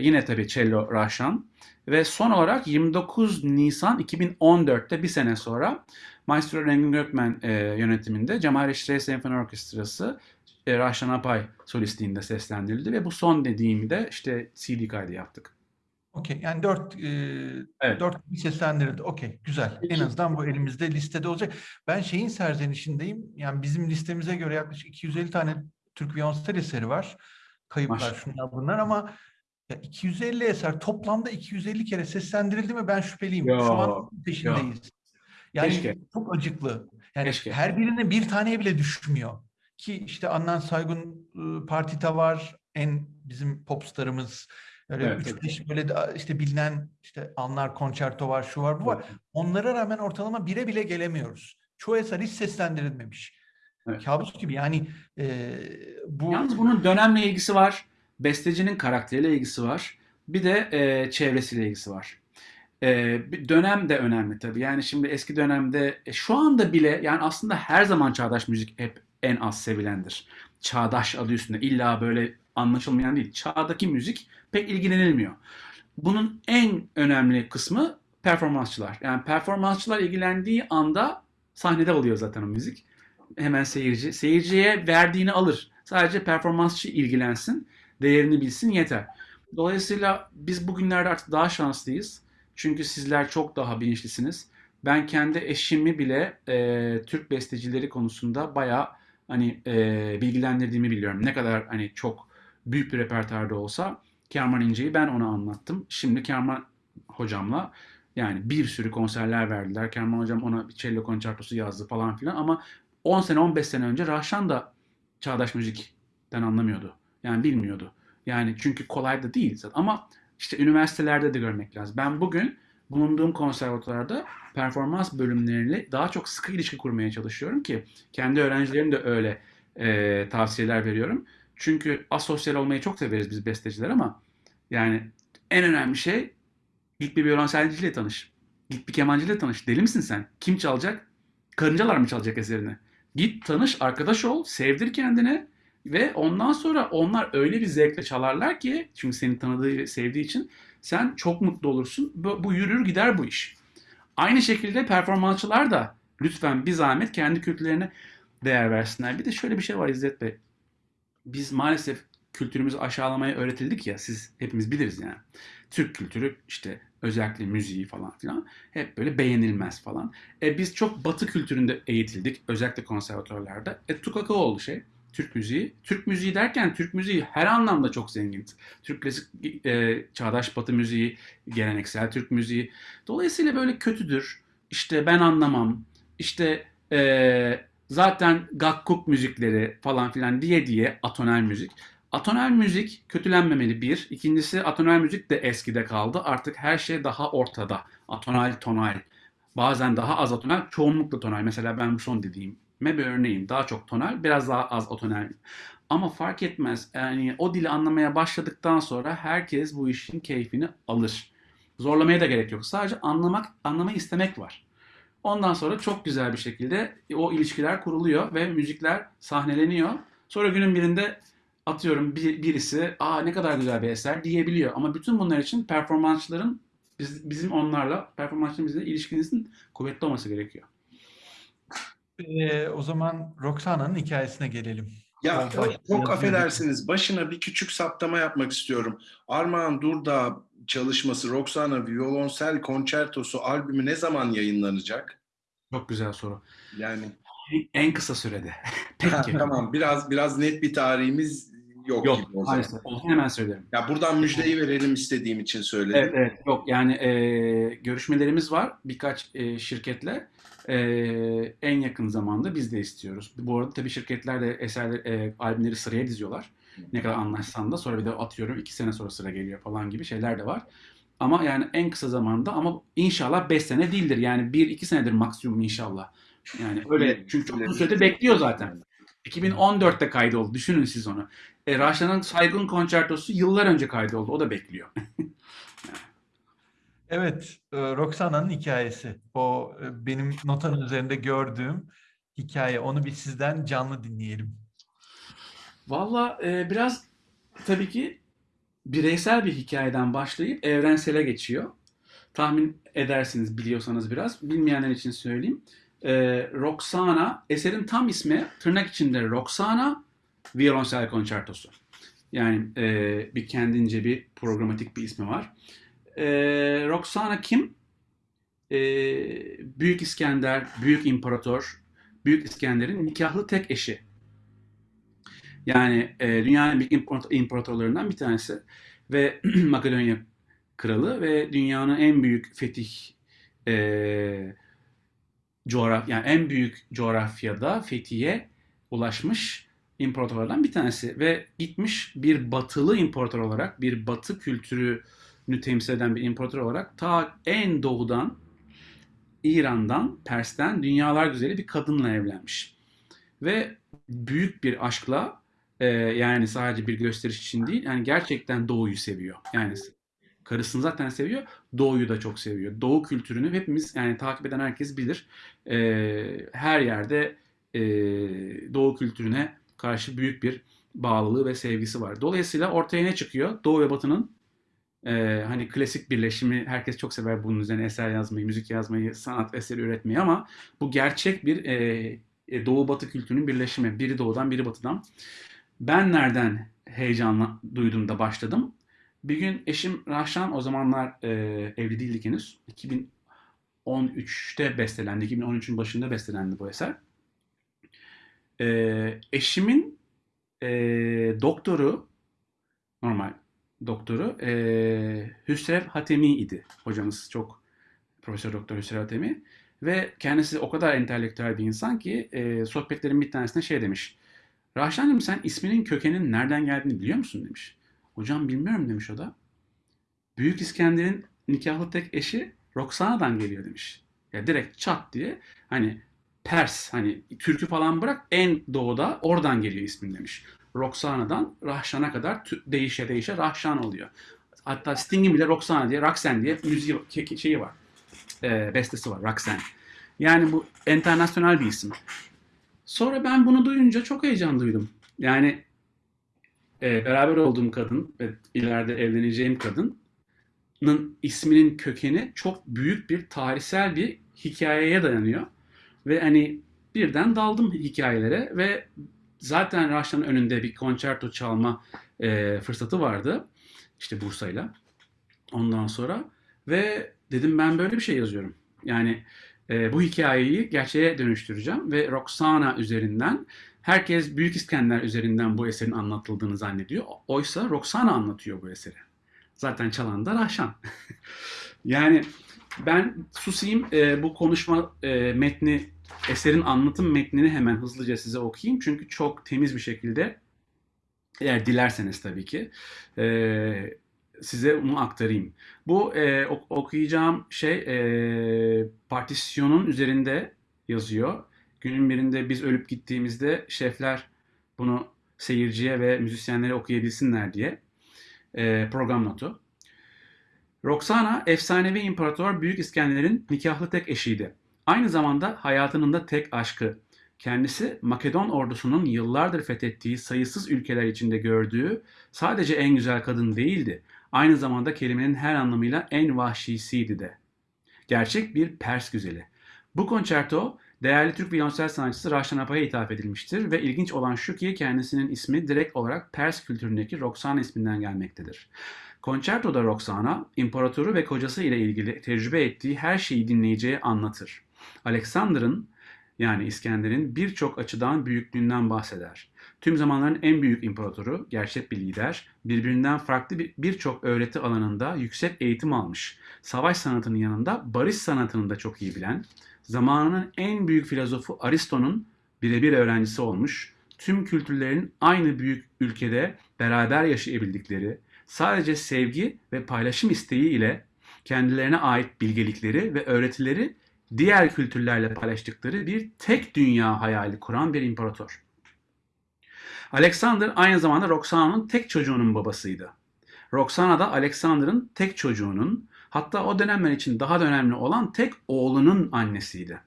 yine tabii cello Rahşan ve son olarak 29 Nisan 2014'te bir sene sonra Maestro Rengin Gökmen e, yönetiminde Cemal Reşit Senfoni Orkestrası e, Rahşan Apay solistliğinde seslendirildi ve bu son dediğimi de işte CD kaydı yaptık. Okey. Yani dört, e, Evet. dört seslendirildi. Okey. Güzel. En azından bu elimizde listede olacak. Ben şeyin serzenişindeyim. Yani bizim listemize göre yaklaşık 250 tane Türk Viyonsel eseri var. Kayıplar Maşallah. şunlar bunlar ama ya 250 eser toplamda 250 kere seslendirildi mi ben şüpheliyim. Yo, Şu an peşindeyiz. Yani Keşke. çok acıklı. Yani Keşke. her birine bir taneye bile düşmüyor. Ki işte Adnan Saygun Partita var. En bizim popstarımız. Öyle Evet, 3-5 böyle de işte bilinen işte Anlar Konçerto var, şu var, bu var. Onlara rağmen ortalama bire bile gelemiyoruz. Çoğu eser hiç seslendirilmemiş. Evet. Kabus gibi yani e, bu Yalnız bunun dönemle ilgisi var. Bestecinin karakteriyle ilgisi var. Bir de e, çevresiyle ilgisi var. E, dönem de önemli tabii. Yani şimdi eski dönemde e, şu anda bile yani aslında her zaman çağdaş müzik hep en az sevilendir. Çağdaş adı üstünde illa böyle anlaşılmayan değil. Çağdaki müzik pek ilgilenilmiyor. Bunun en önemli kısmı performansçılar. Yani performansçılar ilgilendiği anda sahnede oluyor zaten o müzik. Hemen seyirci. Seyirciye verdiğini alır. Sadece performansçı ilgilensin, değerini bilsin yeter. Dolayısıyla biz bugünlerde artık daha şanslıyız. Çünkü sizler çok daha bilinçlisiniz. Ben kendi eşimi bile e, Türk bestecileri konusunda bayağı hani e, bilgilendirdiğimi biliyorum. Ne kadar hani çok büyük bir repertuarda olsa Kerman İnce'yi ben ona anlattım. Şimdi Kerman hocamla yani bir sürü konserler verdiler. Kerman hocam ona bir cello konçertosu yazdı falan filan ama 10 sene 15 sene önce Rahşan da çağdaş müzikten anlamıyordu. Yani bilmiyordu. Yani çünkü kolay da değil zaten. Ama işte üniversitelerde de görmek lazım. Ben bugün bulunduğum konservatuvarda performans bölümleriyle daha çok sıkı ilişki kurmaya çalışıyorum ki kendi öğrencilerim de öyle e, tavsiyeler veriyorum. Çünkü asosyal olmayı çok severiz biz besteciler ama yani en önemli şey git bir violonselciyle tanış. Git bir kemancıyla tanış. Deli misin sen? Kim çalacak? Karıncalar mı çalacak eserini? Git tanış, arkadaş ol, sevdir kendine ve ondan sonra onlar öyle bir zevkle çalarlar ki çünkü seni tanıdığı ve sevdiği için sen çok mutlu olursun. Bu, bu yürür gider bu iş. Aynı şekilde performansçılar da lütfen bir zahmet kendi kültürlerine değer versinler. Bir de şöyle bir şey var İzzet Bey. Biz maalesef kültürümüzü aşağılamaya öğretildik ya siz hepimiz biliriz yani. Türk kültürü işte özellikle müziği falan filan hep böyle beğenilmez falan. E biz çok batı kültüründe eğitildik özellikle konservatörlerde. E tukaka oldu şey. Türk müziği. Türk müziği derken Türk müziği her anlamda çok zengin. Türk klasik e, çağdaş batı müziği, geleneksel Türk müziği. Dolayısıyla böyle kötüdür. İşte ben anlamam. İşte e, zaten gakkuk müzikleri falan filan diye diye atonel müzik. Atonel müzik kötülenmemeli bir. İkincisi atonel müzik de eskide kaldı. Artık her şey daha ortada. Atonal, tonal. Bazen daha az atonal, çoğunlukla tonal. Mesela ben bu son dediğim bir örneğim. Daha çok tonal, biraz daha az atonal. Ama fark etmez. Yani o dili anlamaya başladıktan sonra herkes bu işin keyfini alır. Zorlamaya da gerek yok. Sadece anlamak, anlamayı istemek var. Ondan sonra çok güzel bir şekilde o ilişkiler kuruluyor ve müzikler sahneleniyor. Sonra günün birinde atıyorum bir, birisi aa ne kadar güzel bir eser diyebiliyor. Ama bütün bunlar için performansçıların biz, bizim onlarla performansçıların bizle ilişkinizin kuvvetli olması gerekiyor. Ee, o zaman Roxana'nın hikayesine gelelim. Ya çok, affedersiniz. Başına bir küçük saptama yapmak istiyorum. Armağan Durdağ çalışması Roxana Violonsel Konçertosu albümü ne zaman yayınlanacak? Çok güzel soru. Yani En kısa sürede. (laughs) ha, Peki. tamam biraz biraz net bir tarihimiz yok, Yok gibi o zaman. maalesef. Olsun hemen söylerim. Ya buradan müjdeyi verelim istediğim için söyledim. Evet, evet. Yok yani e, görüşmelerimiz var birkaç e, şirketle. E, en yakın zamanda biz de istiyoruz. Bu arada tabii şirketler de eserler, e, albümleri sıraya diziyorlar. Ne kadar anlaşsan da sonra bir de atıyorum iki sene sonra sıra geliyor falan gibi şeyler de var. Ama yani en kısa zamanda ama inşallah 5 sene değildir. Yani 1-2 senedir maksimum inşallah. Yani öyle çünkü çok uzun süredir bekliyor zaten. 2014'te kaydoldu. Düşünün siz onu. E, Raşlan'ın Saygın Konçertosu yıllar önce kaydoldu. O da bekliyor. (laughs) Evet, e, Roxana'nın hikayesi. O e, benim notanın üzerinde gördüğüm hikaye. Onu bir sizden canlı dinleyelim. Valla e, biraz tabii ki bireysel bir hikayeden başlayıp evrensele geçiyor. Tahmin edersiniz biliyorsanız biraz. Bilmeyenler için söyleyeyim. E, Roxana, eserin tam ismi tırnak içinde Roxana Violonsel Konçertosu. Yani e, bir kendince bir programatik bir ismi var. E, Roxana kim? E, Büyük İskender, Büyük İmparator, Büyük İskender'in nikahlı tek eşi. Yani e, dünyanın büyük imparator- imparatorlarından bir tanesi ve (clears throat) Makedonya kralı ve dünyanın en büyük fetih e, coğraf yani en büyük coğrafyada fethiye ulaşmış imparatorlardan bir tanesi ve gitmiş bir batılı imparator olarak bir batı kültürünü temsil eden bir imparator olarak ta en doğudan İran'dan, Pers'ten dünyalar güzeli bir kadınla evlenmiş. Ve büyük bir aşkla e, yani sadece bir gösteriş için değil yani gerçekten doğuyu seviyor. Yani karısını zaten seviyor, doğuyu da çok seviyor. Doğu kültürünü hepimiz yani takip eden herkes bilir. E, her yerde e, doğu kültürüne karşı büyük bir bağlılığı ve sevgisi var. Dolayısıyla ortaya ne çıkıyor? Doğu ve Batı'nın Ee, hani klasik birleşimi herkes çok sever bunun üzerine eser yazmayı, müzik yazmayı, sanat eseri üretmeyi ama bu gerçek bir e, e, Doğu Batı kültürünün birleşimi. Biri doğudan, biri batıdan. Ben nereden heyecanla duydum da başladım? Bir gün eşim Rahşan o zamanlar e, evli değildik henüz. 2013'te bestelendi. 2013'ün başında bestelendi bu eser. E, eşimin e, doktoru normal doktoru e, Hüsrev Hatemi idi. Hocamız çok Profesör Doktor Hüsrev Hatemi ve kendisi o kadar entelektüel bir insan ki e, sohbetlerin bir tanesinde şey demiş. Rahşan'cığım sen isminin kökenin nereden geldiğini biliyor musun demiş. Hocam bilmiyorum demiş o da. Büyük İskender'in nikahlı tek eşi Roxana'dan geliyor demiş. Ya direkt çat diye hani Pers hani Türk'ü falan bırak en doğuda oradan geliyor ismin demiş. Roxana'dan Rahşan'a kadar değişe değişe Rahşan oluyor. Hatta Sting'in bile Roxana diye, Roxanne diye müziği şeyi var. E, bestesi var Roxanne. Yani bu internasyonel bir isim. Sonra ben bunu duyunca çok heyecan duydum. Yani e, beraber olduğum kadın ve ileride evleneceğim kadının isminin kökeni çok büyük bir tarihsel bir hikayeye dayanıyor. Ve hani birden daldım hikayelere ve zaten Raşlan'ın önünde bir konçerto çalma e, fırsatı vardı. İşte Bursa'yla. Ondan sonra ve dedim ben böyle bir şey yazıyorum. Yani e, bu hikayeyi gerçeğe dönüştüreceğim ve Roxana üzerinden herkes Büyük İskender üzerinden bu eserin anlatıldığını zannediyor. Oysa Roxana anlatıyor bu eseri. Zaten çalan da Rahşan. (laughs) yani ben susayım e, bu konuşma e, metni, eserin anlatım metnini hemen hızlıca size okuyayım. Çünkü çok temiz bir şekilde eğer dilerseniz tabii ki e, size bunu aktarayım. Bu e, ok- okuyacağım şey e, partisyonun üzerinde yazıyor. Günün birinde biz ölüp gittiğimizde şefler bunu seyirciye ve müzisyenlere okuyabilsinler diye e, program notu. Roxana efsanevi imparator Büyük İskender'in nikahlı tek eşiydi. Aynı zamanda hayatının da tek aşkı. Kendisi Makedon ordusunun yıllardır fethettiği sayısız ülkeler içinde gördüğü sadece en güzel kadın değildi. Aynı zamanda kelimenin her anlamıyla en vahşisiydi de. Gerçek bir Pers güzeli. Bu konçerto değerli Türk violonsel sanatçısı Raşan Apa'ya ithaf edilmiştir ve ilginç olan şu ki kendisinin ismi direkt olarak Pers kültüründeki Roxana isminden gelmektedir. Konçertoda Roxana, imparatoru ve kocası ile ilgili tecrübe ettiği her şeyi dinleyiciye anlatır. Alexander'ın yani İskender'in birçok açıdan büyüklüğünden bahseder. Tüm zamanların en büyük imparatoru, gerçek bir lider, birbirinden farklı bir- birçok öğreti alanında yüksek eğitim almış, savaş sanatının yanında barış sanatını da çok iyi bilen, zamanının en büyük filozofu Aristo'nun birebir öğrencisi olmuş, tüm kültürlerin aynı büyük ülkede beraber yaşayabildikleri, sadece sevgi ve paylaşım isteği ile kendilerine ait bilgelikleri ve öğretileri diğer kültürlerle paylaştıkları bir tek dünya hayali kuran bir imparator. Alexander aynı zamanda Roxana'nın tek çocuğunun babasıydı. Roxana da Alexander'ın tek çocuğunun hatta o dönemler için daha da önemli olan tek oğlunun annesiydi.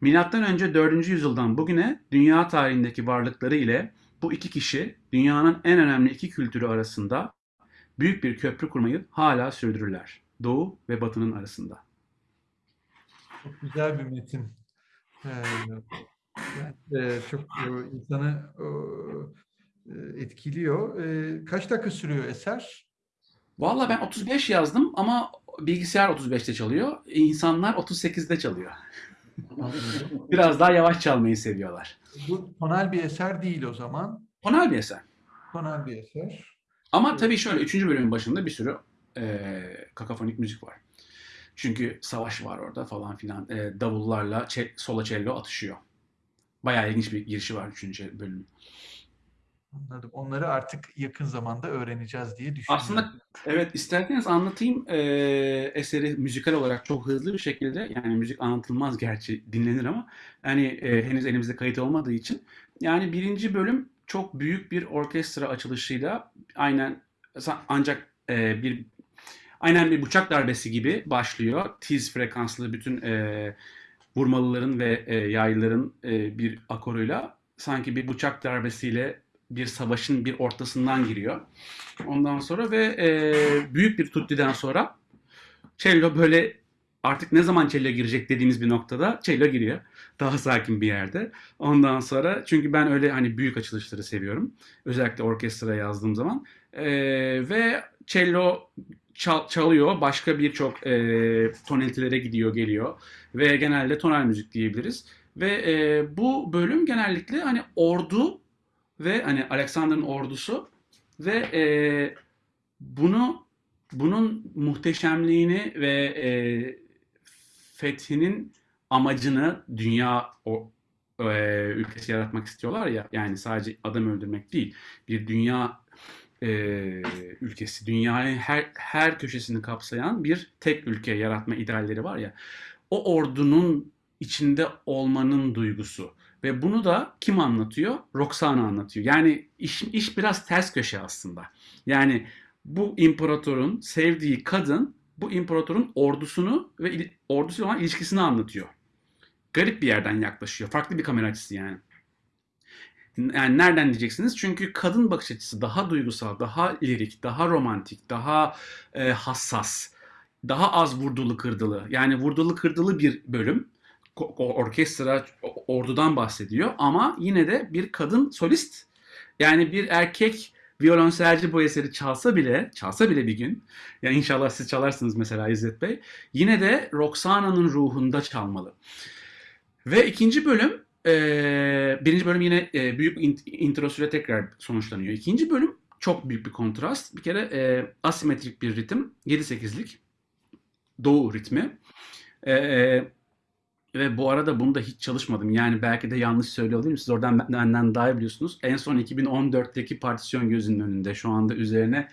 Milattan önce 4. yüzyıldan bugüne dünya tarihindeki varlıkları ile bu iki kişi dünyanın en önemli iki kültürü arasında büyük bir köprü kurmayı hala sürdürürler. Doğu ve Batı'nın arasında. Çok güzel bir metin. Ee, ben, e, çok e, insanı e, etkiliyor. E, kaç dakika sürüyor eser? Valla ben 35 yazdım ama bilgisayar 35'te çalıyor. İnsanlar 38'de çalıyor. (laughs) Biraz daha yavaş çalmayı seviyorlar. Bu tonal bir eser değil o zaman. Tonal bir eser. Tonal bir eser. Ama tabii şöyle 3. bölümün başında bir sürü e, kakafonik müzik var. Çünkü savaş var orada falan filan. E, davullarla çe- solo cello atışıyor. Bayağı ilginç bir girişi var 3. bölümün. Anladım. Onları artık yakın zamanda öğreneceğiz diye düşünüyorum. Aslında evet isterseniz anlatayım e, eseri müzikal olarak çok hızlı bir şekilde yani müzik anlatılmaz gerçi dinlenir ama hani e, henüz elimizde kayıt olmadığı için yani birinci bölüm çok büyük bir orkestra açılışıyla aynen ancak e, bir aynen bir bıçak darbesi gibi başlıyor. Tiz frekanslı bütün e, vurmalıların ve e, yaylıların e, bir akoruyla sanki bir bıçak darbesiyle bir savaşın bir ortasından giriyor. Ondan sonra ve e, büyük bir tuttiden sonra cello böyle artık ne zaman cello girecek dediğimiz bir noktada cello giriyor. Daha sakin bir yerde. Ondan sonra çünkü ben öyle hani büyük açılışları seviyorum. Özellikle orkestra yazdığım zaman. E, ve cello çal- çalıyor. Başka birçok e, tonalitelere gidiyor, geliyor. Ve genelde tonal müzik diyebiliriz. Ve e, bu bölüm genellikle hani ordu ve hani Alexander'ın ordusu ve e, bunu bunun muhteşemliğini ve e, fethinin amacını dünya o e, ülkesi yaratmak istiyorlar ya yani sadece adam öldürmek değil bir dünya e, ülkesi dünyanın her her köşesini kapsayan bir tek ülke yaratma idealleri var ya o ordunun içinde olmanın duygusu ve bunu da kim anlatıyor? Roxana anlatıyor. Yani iş, iş biraz ters köşe aslında. Yani bu imparatorun sevdiği kadın bu imparatorun ordusunu ve ordusuyla olan ilişkisini anlatıyor. Garip bir yerden yaklaşıyor. Farklı bir kamera açısı yani. Yani nereden diyeceksiniz? Çünkü kadın bakış açısı daha duygusal, daha lirik, daha romantik, daha e, hassas, daha az vurdulu kırdılı. Yani vurdulu kırdılı bir bölüm. Orkestra ordudan bahsediyor ama yine de bir kadın solist yani bir erkek violonselci bu eseri çalsa bile, çalsa bile bir gün, ya inşallah siz çalarsınız mesela İzzet Bey, yine de Roxana'nın ruhunda çalmalı. Ve ikinci bölüm, e, birinci bölüm yine e, büyük int- introsuyla tekrar sonuçlanıyor. İkinci bölüm çok büyük bir kontrast. Bir kere e, asimetrik bir ritim, 7-8'lik doğu ritmi. E, e, ve bu arada bunu da hiç çalışmadım. Yani belki de yanlış söylüyor olabilirim. Siz oradan benden daha iyi biliyorsunuz. En son 2014'teki partisyon gözünün önünde. Şu anda üzerine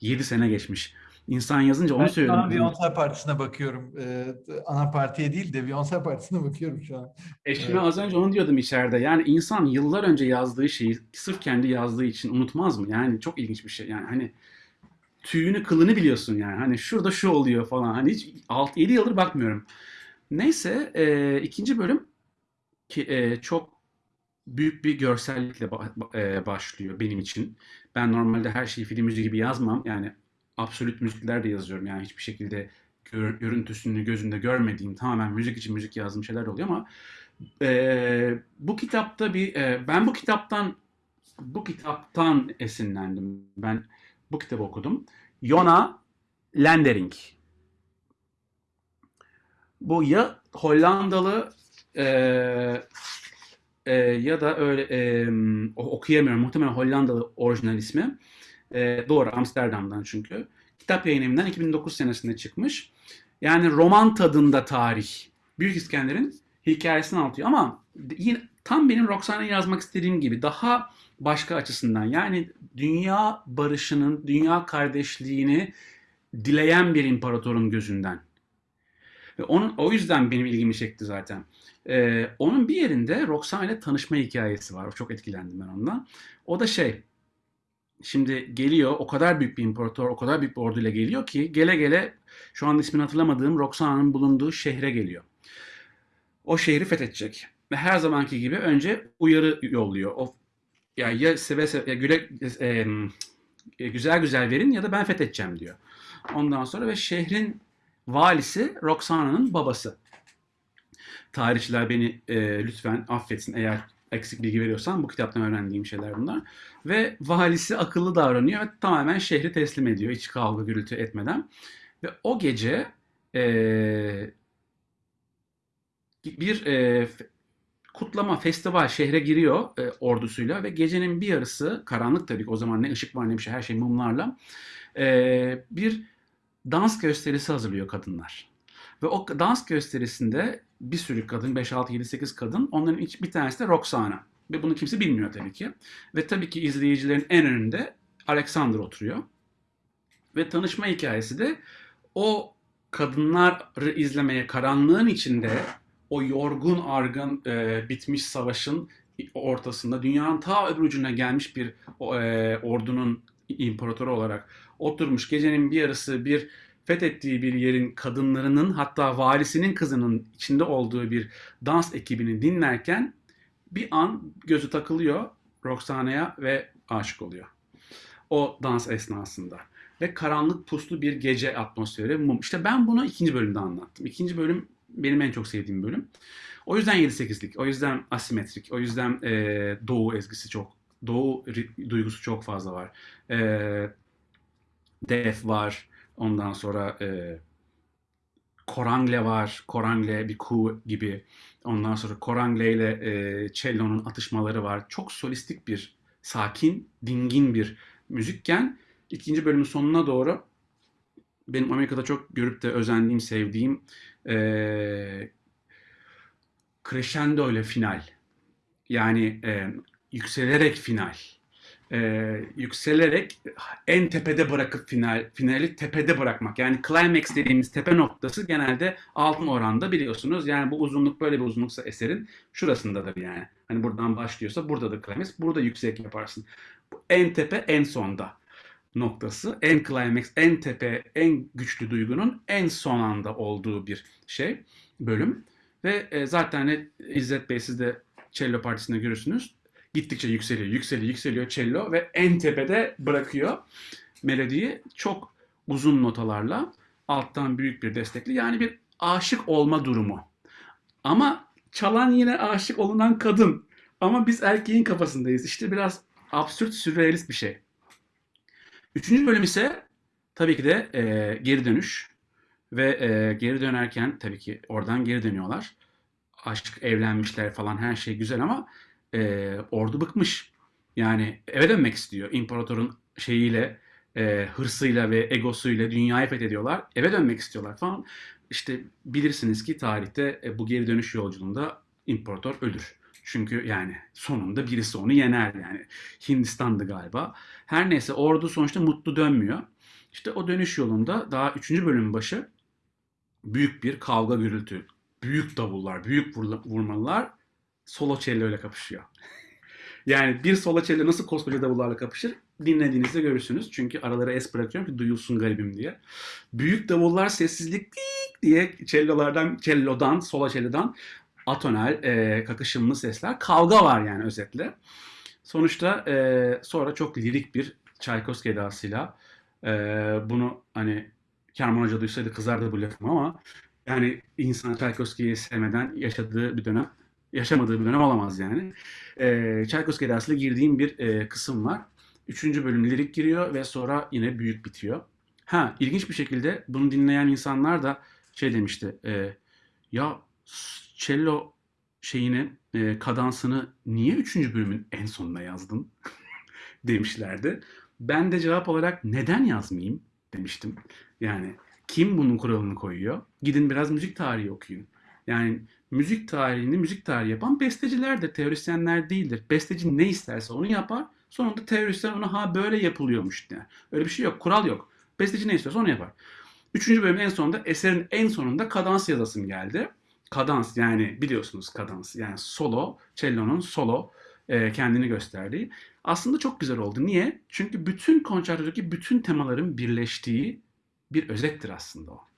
7 sene geçmiş. İnsan yazınca onu Ben şu söyledim. an Beyoncé Partisi'ne bakıyorum. Ee, ana partiye değil de Beyoncé Partisi'ne bakıyorum şu an. Eşime Evet. az önce onu diyordum içeride. Yani insan yıllar önce yazdığı şeyi sırf kendi yazdığı için unutmaz mı? Yani çok ilginç bir şey. Yani hani tüyünü kılını biliyorsun yani. Hani şurada şu oluyor falan. Hani hiç 6-7 yıldır bakmıyorum. Neyse e, ikinci bölüm ki e, çok büyük bir görsellikle ba- e, başlıyor benim için. Ben normalde her şeyi film müziği gibi yazmam. Yani absolut müzikler de yazıyorum. Yani hiçbir şekilde gör- görüntüsünü gözünde görmediğim tamamen müzik için müzik yazdığım şeyler oluyor ama e, bu kitapta bir e, ben bu kitaptan bu kitaptan esinlendim. Ben bu kitabı okudum. Jona Lendering. Bu ya Hollandalı e, e, ya da öyle e, okuyamıyorum. Muhtemelen Hollandalı orijinal ismi. E, doğru Amsterdam'dan çünkü. Kitap yayınından 2009 senesinde çıkmış. Yani roman tadında tarih. Büyük İskender'in hikayesini anlatıyor ama yine tam benim Roxana'yı yazmak istediğim gibi daha başka açısından. Yani dünya barışının, dünya kardeşliğini dileyen bir imparatorun gözünden. Ve onun o yüzden benim ilgimi çekti zaten. Ee, onun bir yerinde Roxana ile tanışma hikayesi var. Çok etkilendim ben ondan. O da şey, şimdi geliyor o kadar büyük bir imparator, o kadar büyük bir orduyla geliyor ki gele gele şu anda ismini hatırlamadığım Roxana'nın bulunduğu şehre geliyor. O şehri fethedecek. Ve her zamanki gibi önce uyarı yolluyor. O ya ya seve seve ya güle, e, e, güzel güzel verin ya da ben fethedeceğim diyor. Ondan sonra ve şehrin valisi Roxana'nın babası. Tarihçiler beni e, lütfen affetsin eğer eksik bilgi veriyorsam bu kitaptan öğrendiğim şeyler bunlar. Ve valisi akıllı davranıyor ve tamamen şehri teslim ediyor hiç kavga gürültü etmeden. Ve o gece e, bir e, kutlama, festival şehre giriyor e, ordusuyla ve gecenin bir yarısı karanlık tabii ki o zaman ne ışık var ne bir şey her şey mumlarla e, bir dans gösterisi hazırlıyor kadınlar. Ve o dans gösterisinde bir sürü kadın 5, 6, 7, 8 kadın onların iç, bir tanesi de Roxana. Ve bunu kimse bilmiyor tabii ki. Ve tabii ki izleyicilerin en önünde Alexander oturuyor. Ve tanışma hikayesi de o kadınları izlemeye karanlığın içinde o yorgun argın e, bitmiş savaşın ortasında dünyanın ta öbür ucuna gelmiş bir e, ordunun imparatoru olarak oturmuş gecenin bir yarısı bir fethettiği bir yerin kadınlarının hatta valisinin kızının içinde olduğu bir dans ekibini dinlerken bir an gözü takılıyor Roxana'ya ve aşık oluyor. O dans esnasında. Ve karanlık puslu bir gece atmosferi mum. İşte ben bunu ikinci bölümde anlattım. İkinci bölüm benim en çok sevdiğim bölüm. O yüzden 7-8'lik, o yüzden asimetrik, o yüzden e, doğu ezgisi çok, doğu duygusu çok fazla var. E, Def var, ondan sonra e, Korangle var, Korangle bir ku gibi. Ondan sonra Korangle ile e, cello'nun atışmaları var. Çok solistik bir, sakin, dingin bir müzikken ikinci bölümün sonuna doğru benim Amerika'da çok görüp de özendiğim, sevdiğim e, crescendo ile final. Yani e, yükselerek final. E, yükselerek en tepede bırakıp final, finali tepede bırakmak. Yani climax dediğimiz tepe noktası genelde altın oranda biliyorsunuz. Yani bu uzunluk böyle bir uzunluksa eserin şurasındadır yani. Hani buradan başlıyorsa buradadır climax. Burada yüksek yaparsın. Bu en tepe en sonda noktası. En climax, en tepe, en güçlü duygunun en son anda olduğu bir şey, bölüm. Ve e, zaten hani İzzet Bey siz de cello partisinde görürsünüz. Gittikçe yükseliyor, yükseliyor, yükseliyor cello ve en tepede bırakıyor melodiyi çok uzun notalarla alttan büyük bir destekli. Yani bir aşık olma durumu. Ama çalan yine aşık olunan kadın. Ama biz erkeğin kafasındayız. İşte biraz absürt, sürrealist bir şey. Üçüncü bölüm ise tabii ki de e, geri dönüş. Ve e, geri dönerken tabii ki oradan geri dönüyorlar. Aşk, evlenmişler falan her şey güzel ama e, ordu bıkmış. Yani eve dönmek istiyor. İmparatorun şeyiyle, e, hırsıyla ve egosuyla dünyayı fethediyorlar. Eve dönmek istiyorlar falan. İşte bilirsiniz ki tarihte e, bu geri dönüş yolculuğunda imparator ölür. Çünkü yani sonunda birisi onu yener yani. Hindistan'dı galiba. Her neyse ordu sonuçta mutlu dönmüyor. İşte o dönüş yolunda daha 3. bölümün başı büyük bir kavga gürültü. Büyük davullar, büyük vurla- solo cello ile kapışıyor. yani bir solo cello nasıl koskoca davullarla kapışır dinlediğinizde görürsünüz. Çünkü aralara es bırakıyorum ki duyulsun garibim diye. Büyük davullar sessizlik (laughs) diye cellolardan, cellodan, solo cellodan atonel, e, kakışımlı sesler. Kavga var yani özetle. Sonuçta e, sonra çok lirik bir Tchaikovsky edasıyla e, bunu hani Kerman Hoca duysaydı kızardı bu lafım ama yani insan Tchaikovsky'yi sevmeden yaşadığı bir dönem, yaşamadığı bir dönem olamaz yani. E, Tchaikovsky edasıyla girdiğim bir e, kısım var. Üçüncü bölüm lirik giriyor ve sonra yine büyük bitiyor. Ha ilginç bir şekilde bunu dinleyen insanlar da şey demişti. e, ya cello şeyini, e, kadansını niye üçüncü bölümün en sonuna yazdın? (laughs) demişlerdi. Ben de cevap olarak neden yazmayayım demiştim. Yani kim bunun kuralını koyuyor? Gidin biraz müzik tarihi okuyun. Yani müzik tarihini müzik tarihi yapan bestecilerdir, teorisyenler değildir. Besteci ne isterse onu yapar. Sonunda teorisyen ona ha böyle yapılıyormuş der. Öyle bir şey yok, kural yok. Besteci ne istiyorsa onu yapar. Üçüncü bölümün en sonunda eserin en sonunda kadans yazasım geldi. Kadans yani biliyorsunuz kadans yani solo, cello'nun solo e, kendini gösterdiği. Aslında çok güzel oldu. Niye? Çünkü bütün konçertodaki bütün temaların birleştiği bir özettir aslında o.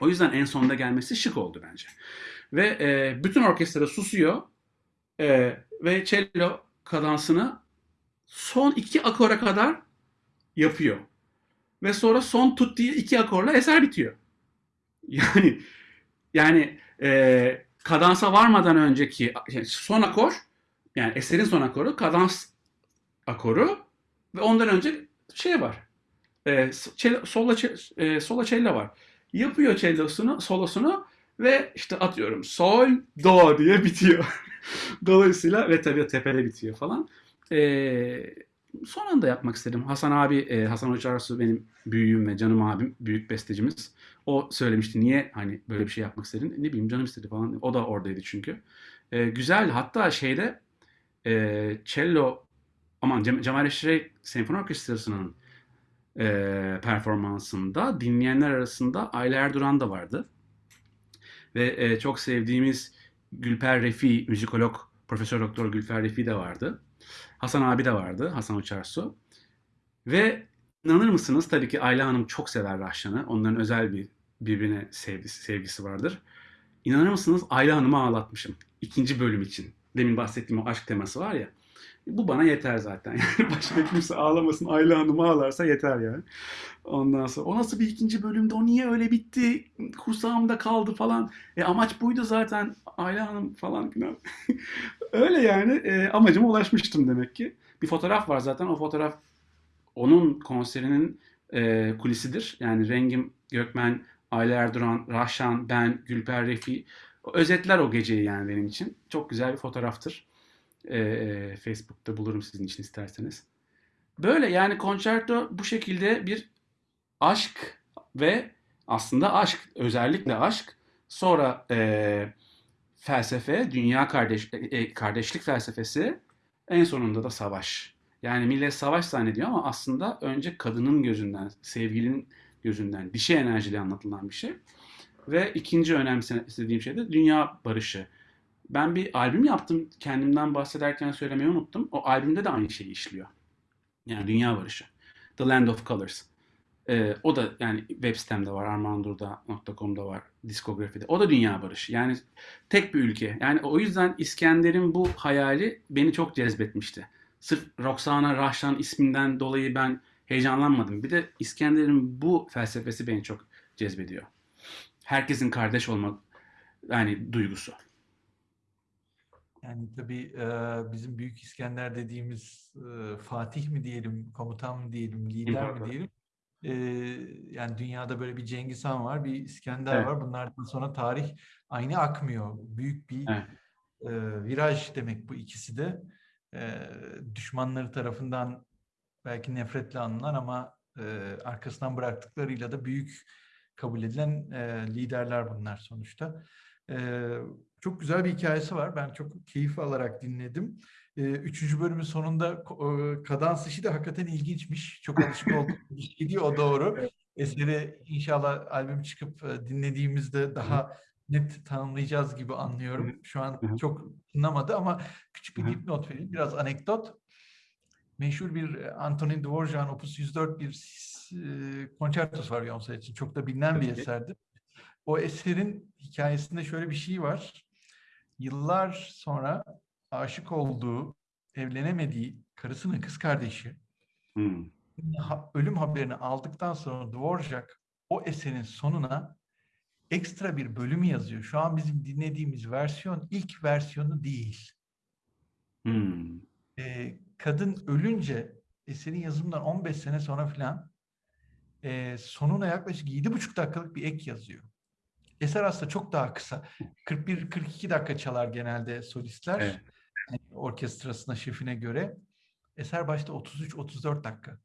O yüzden en sonunda gelmesi şık oldu bence. Ve e, bütün orkestra susuyor e, ve cello kadansını son iki akora kadar yapıyor. Ve sonra son tuttuğu iki akorla eser bitiyor. (laughs) Yani yani e, kadansa varmadan önceki yani son akor yani eserin son akoru kadans akoru ve ondan önce şey var. E, cello, sola, e, sola cello var. Yapıyor cellosunu, solosunu ve işte atıyorum sol, do diye bitiyor. (laughs) Dolayısıyla ve tabii tepede bitiyor falan. E, son anda yapmak istedim. Hasan abi, e, Hasan Uçarsu benim büyüğüm ve canım abim, büyük bestecimiz. O söylemişti niye hani böyle bir şey yapmak istedin? Ne bileyim canım istedi falan. O da oradaydı çünkü. E, güzel. Hatta şeyde e, cello aman Cem Cemal Reşit Senfoni Orkestrası'nın e, performansında dinleyenler arasında Ayla Erduran da vardı. Ve e, çok sevdiğimiz Gülper Refi, müzikolog Profesör Doktor Gülfer Refi de vardı. Hasan abi de vardı, Hasan Uçarsu. Ve inanır mısınız tabii ki Ayla Hanım çok sever Rahşan'ı. Onların özel bir birbirine sevgisi, sevgisi vardır. İnanır mısınız Ayla Hanım'ı ağlatmışım. ikinci bölüm için. Demin bahsettiğim o aşk teması var ya. Bu bana yeter zaten. (laughs) Yani başka kimse ağlamasın. Ayla Hanım ağlarsa yeter yani. Ondan sonra o nasıl bir ikinci bölümde o niye öyle bitti kursağımda kaldı falan. E amaç buydu zaten Ayla Hanım falan filan. (laughs) öyle yani e, amacıma ulaşmıştım demek ki. Bir fotoğraf var zaten o fotoğraf onun konserinin e, kulisidir. Yani Rengim Gökmen, Ayla Erduran, Rahşan, ben, Gülper Refi özetler o geceyi yani benim için. Çok güzel bir fotoğraftır. E, Facebook'ta bulurum sizin için isterseniz. Böyle yani konçerto bu şekilde bir aşk ve aslında aşk, özellikle aşk, sonra e, felsefe, dünya kardeş, e, kardeşlik felsefesi, en sonunda da savaş. Yani millet savaş zannediyor ama aslında önce kadının gözünden, sevgilinin gözünden, dişi enerjiyle anlatılan bir şey. Ve ikinci önemsediğim şey de dünya barışı. Ben bir albüm yaptım, kendimden bahsederken söylemeyi unuttum. O albümde de aynı şeyi işliyor. Yani dünya barışı. The Land of Colors. Ee, o da yani web sitemde var, armandurda.com'da var, diskografide. O da dünya barışı. Yani tek bir ülke. Yani o yüzden İskender'in bu hayali beni çok cezbetmişti. Sırf Roxana Rahşan isminden dolayı ben heyecanlanmadım. Bir de İskender'in bu felsefesi beni çok cezbediyor. Herkesin kardeş olmak yani duygusu. Yani tabii bizim Büyük İskender dediğimiz Fatih mi diyelim, komutan mı diyelim, lider mi diyelim. Yani dünyada böyle bir Cengiz Han var, bir İskender Evet. var. Bunlardan sonra tarih aynı akmıyor. Büyük bir Evet. viraj demek bu ikisi de. Düşmanları tarafından belki nefretle anılan ama arkasından bıraktıklarıyla da büyük kabul edilen liderler bunlar sonuçta. E, çok güzel bir hikayesi var. Ben çok keyif alarak dinledim. E, üçüncü bölümün sonunda e, kadans işi de hakikaten ilginçmiş. Çok alışık olduk. Gidiyor o doğru. (laughs) Eseri inşallah albüm çıkıp e, dinlediğimizde daha net tanımlayacağız gibi anlıyorum. Şu an çok anlamadı ama küçük bir dipnot vereyim. Biraz anekdot. Meşhur bir e, Antonin Dvorak'ın Opus 104 bir konçertosu var Beyoncé için. Çok da bilinen bir Peki. eserdir. O eserin hikayesinde şöyle bir şey var. Yıllar sonra aşık olduğu, evlenemediği karısının kız kardeşi Hmm. ölüm haberini aldıktan sonra Dvorak o eserin sonuna ekstra bir bölüm yazıyor. Şu an bizim dinlediğimiz versiyon ilk versiyonu değil. Hmm. Ee, kadın ölünce eserin yazımından 15 sene sonra filan e, sonuna yaklaşık 7,5 dakikalık bir ek yazıyor. Eser aslında çok daha kısa. 41-42 dakika çalar genelde solistler. Evet. Yani orkestrasına, şefine göre. Eser başta 33-34 dakika.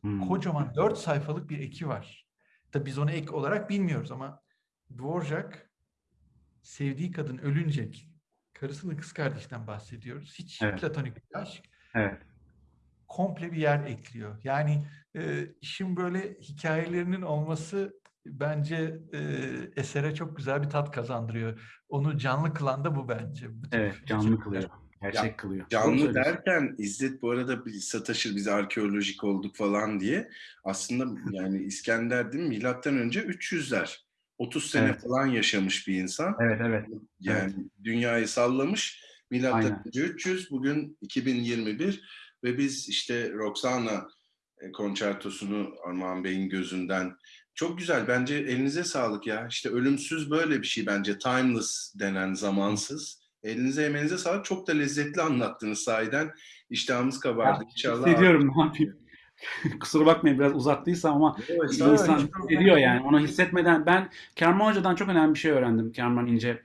Hmm. Kocaman 4 sayfalık bir eki var. Tabii biz onu ek olarak bilmiyoruz ama Dvorak sevdiği kadın ölünce karısının kız kardeşinden bahsediyoruz. Hiç Evet. platonik bir aşk. Evet. Komple bir yer ekliyor. Yani e, işin böyle hikayelerinin olması bence e, esere çok güzel bir tat kazandırıyor. Onu canlı kılan da bu bence. Bu Evet. Canlı kılıyor. Gerçek kılıyor. Doğru Canlı söylüyorsun. derken İzzet bu arada bir sataşır biz arkeolojik olduk falan diye. Aslında yani İskender değil mi? Milattan önce 300'ler. 30 sene Evet. falan yaşamış bir insan. Evet evet. Yani dünyayı sallamış. Milattan Aynen. önce 300, bugün 2021 ve biz işte Roxana e, konçertosunu Armağan Bey'in gözünden çok güzel. Bence elinize sağlık ya. İşte ölümsüz böyle bir şey bence. Timeless denen zamansız. Elinize emeğinize sağlık. Çok da lezzetli anlattınız sahiden. İştahımız kabardı. Ya, İnşallah. Hissediyorum ne yapayım. (laughs) Kusura bakmayın biraz uzattıysam ama Evet, insan hissediyor yani. Onu hissetmeden ben Kerman Hoca'dan çok önemli bir şey öğrendim. Kerman İnce.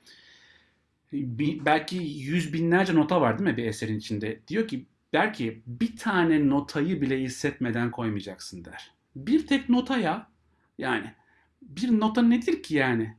Bir- belki yüz binlerce nota var değil mi bir eserin içinde? Diyor ki der ki bir tane notayı bile hissetmeden koymayacaksın der. Bir tek notaya yani bir nota nedir ki yani?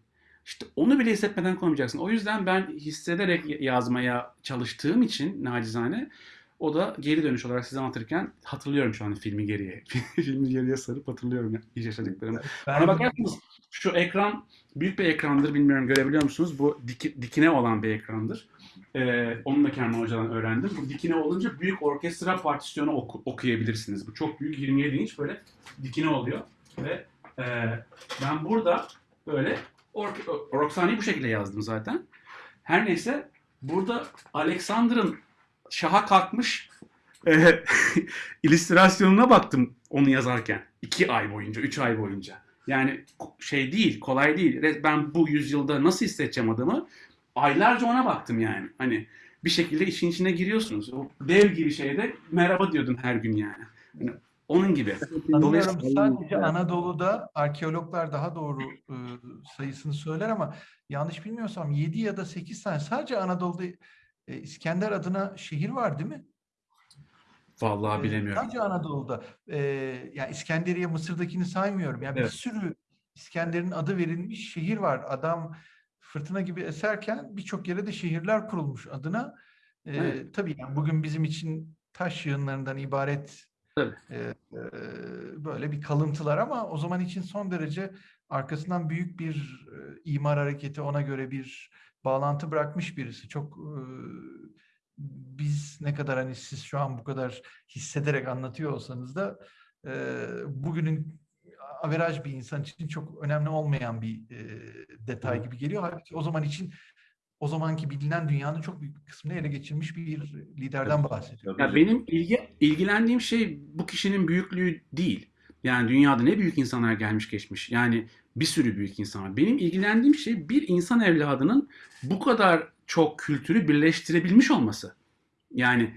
İşte onu bile hissetmeden koymayacaksın. O yüzden ben hissederek yazmaya çalıştığım için nacizane o da geri dönüş olarak size anlatırken hatırlıyorum şu an filmi geriye. (laughs) filmi geriye sarıp hatırlıyorum ya, yaşadıklarımı. Ben- Ona bakarsanız şu ekran büyük bir ekrandır bilmiyorum görebiliyor musunuz? Bu diki- dikine olan bir ekrandır. Ee, onu da Kerman Hoca'dan öğrendim. Bu dikine olunca büyük orkestra partisyonu oku- okuyabilirsiniz. Bu çok büyük 27 inç böyle dikine oluyor. Ve e, ben burada böyle Roxane'yi bu şekilde yazdım zaten. Her neyse burada Alexander'ın şaha kalkmış e, (laughs) illüstrasyonuna baktım onu yazarken. iki ay boyunca, üç ay boyunca. Yani şey değil, kolay değil. Ben bu yüzyılda nasıl hissedeceğim adamı? Aylarca ona baktım yani. Hani bir şekilde işin içine giriyorsunuz. O dev gibi şeyde merhaba diyordun her gün yani. Hani onun gibi. Dolayısıyla- sadece Anadolu'da arkeologlar daha doğru e, sayısını söyler ama yanlış bilmiyorsam 7 ya da 8 tane sadece Anadolu'da e, İskender adına şehir var değil mi? Vallahi E, bilemiyorum. Sadece Anadolu'da. E, yani İskenderiye Mısır'dakini saymıyorum. Yani Evet. bir sürü İskender'in adı verilmiş şehir var. Adam fırtına gibi eserken birçok yere de şehirler kurulmuş adına. E, Evet. Tabii yani bugün bizim için taş yığınlarından ibaret Tabii. e, e, böyle bir kalıntılar ama o zaman için son derece arkasından büyük bir e, imar hareketi ona göre bir bağlantı bırakmış birisi. Çok e, biz ne kadar hani siz şu an bu kadar hissederek anlatıyor olsanız da e, bugünün averaj bir insan için çok önemli olmayan bir e, detay gibi geliyor. Halbuki o zaman için o zamanki bilinen dünyanın çok büyük bir kısmını ele geçirmiş bir liderden bahsediyor. Ya benim ilgi, ilgilendiğim şey bu kişinin büyüklüğü değil. Yani dünyada ne büyük insanlar gelmiş geçmiş. Yani bir sürü büyük insan var. Benim ilgilendiğim şey bir insan evladının bu kadar çok kültürü birleştirebilmiş olması. Yani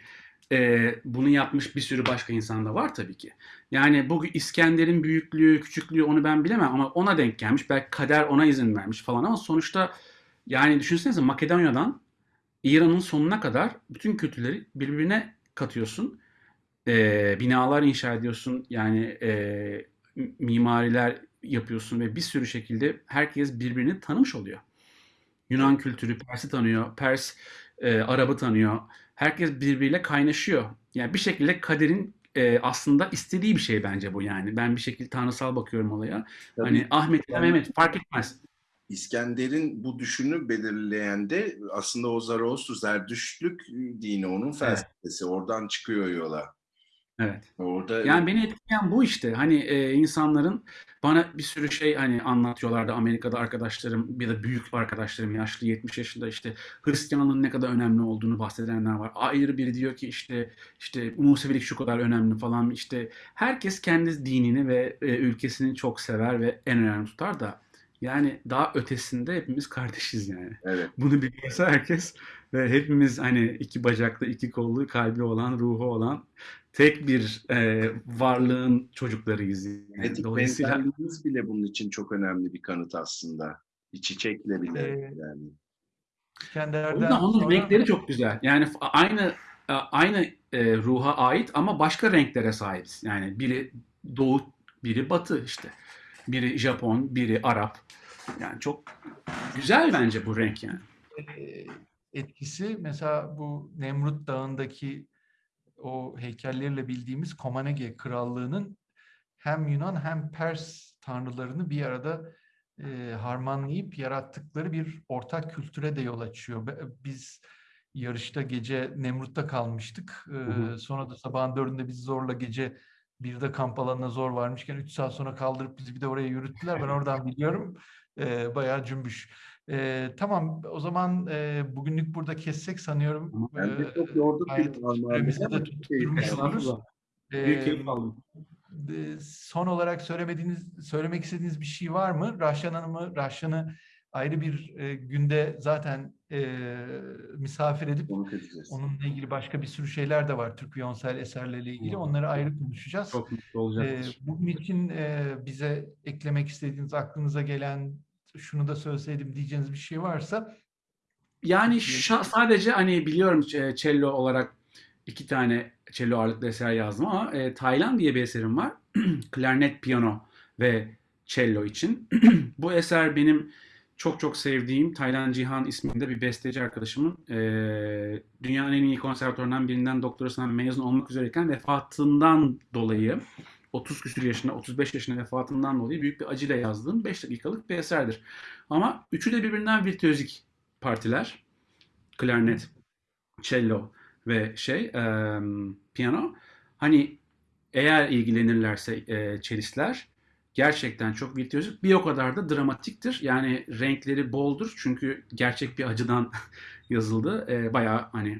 e, bunu yapmış bir sürü başka insan da var tabii ki. Yani bu İskender'in büyüklüğü, küçüklüğü onu ben bilemem ama ona denk gelmiş. Belki kader ona izin vermiş falan ama sonuçta yani düşünsenize Makedonya'dan İran'ın sonuna kadar bütün kültürleri birbirine katıyorsun. Ee, binalar inşa ediyorsun. Yani e, mimariler yapıyorsun ve bir sürü şekilde herkes birbirini tanımış oluyor. Yunan kültürü Pers'i tanıyor, Pers e, Arap'ı tanıyor. Herkes birbiriyle kaynaşıyor. Yani bir şekilde kaderin e, aslında istediği bir şey bence bu yani. Ben bir şekilde tanrısal bakıyorum olaya. Tabii. Hani Ahmet ile Mehmet fark etmez. İskender'in bu düşünü belirleyen de aslında o Zaraostru Zerdüştlük dini onun felsefesi. Oradan çıkıyor yola. Evet. Orada Yani beni etkileyen bu işte. Hani e, insanların bana bir sürü şey hani anlatıyorlardı Amerika'da arkadaşlarım ya da büyük arkadaşlarım yaşlı 70 yaşında işte Hristiyanlığın ne kadar önemli olduğunu bahsedenler var. Ayrı biri diyor ki işte işte Musevilik şu kadar önemli falan işte herkes kendi dinini ve e, ülkesini çok sever ve en önemli tutar da yani daha ötesinde hepimiz kardeşiz yani. evet. Bunu biliyorsa herkes ve hepimiz hani iki bacaklı, iki kollu, kalbi olan, ruhu olan tek bir e, varlığın çocuklarıyız. Yani. Etik Dolayısıyla benzerliğimiz bile bunun için çok önemli bir kanıt aslında. Bir çiçekle bile Ee, yani. İskender'den onun sonra- renkleri çok güzel. Yani aynı e, aynı e, ruha ait ama başka renklere sahibiz. Yani biri doğu, biri batı işte. Biri Japon, biri Arap. Yani çok güzel bence bu renk yani. e, etkisi mesela bu Nemrut Dağı'ndaki o heykelleriyle bildiğimiz Komanege Krallığı'nın hem Yunan hem Pers tanrılarını bir arada e, harmanlayıp yarattıkları bir ortak kültüre de yol açıyor. Biz yarışta gece Nemrut'ta kalmıştık. E, sonra da sabahın dörtünde bizi zorla gece birde kamp alanına zor varmışken 3 saat sonra kaldırıp bizi bir de oraya yürüttüler. Ben oradan biliyorum. E, bayağı cümbüş. Ee, tamam o zaman e, bugünlük burada kessek sanıyorum. Tamam, Ben de Ee, çok yorduk süremizi de çok tutturmuş oluruz. Büyük Ee, keyif aldım. e, son olarak söylemediğiniz, söylemek istediğiniz bir şey var mı? Rahşan Hanım'ı, Rahşan'ı ayrı bir e, günde zaten e, misafir edip onunla ilgili başka bir sürü şeyler de var. Türk Viyonsel eserleriyle ilgili. Onları ayrı konuşacağız. Çok mutlu olacaktır. bugün için e, bize eklemek istediğiniz, aklınıza gelen, şunu da söyleseydim diyeceğiniz bir şey varsa Yani sadece hani biliyorum e, cello olarak iki tane cello ağırlıklı eser yazdım ama e, Taylan diye bir eserim var. (clears throat) Klarnet, piyano ve cello için. (clears throat) Bu eser benim çok çok sevdiğim Taylan Cihan isminde bir besteci arkadaşımın e, dünyanın en iyi konservatuvarından birinden doktorasından mezun olmak üzereyken vefatından dolayı 30 küsur yaşında, 35 yaşında vefatından dolayı büyük bir acıyla yazdığım 5 dakikalık bir eserdir. Ama üçü de birbirinden virtüözik partiler. Klarnet, cello ve şey e, piyano. Hani eğer ilgilenirlerse e, çelistler gerçekten çok virtüözük. Bir o kadar da dramatiktir. Yani renkleri boldur. Çünkü gerçek bir acıdan (laughs) yazıldı. E, bayağı hani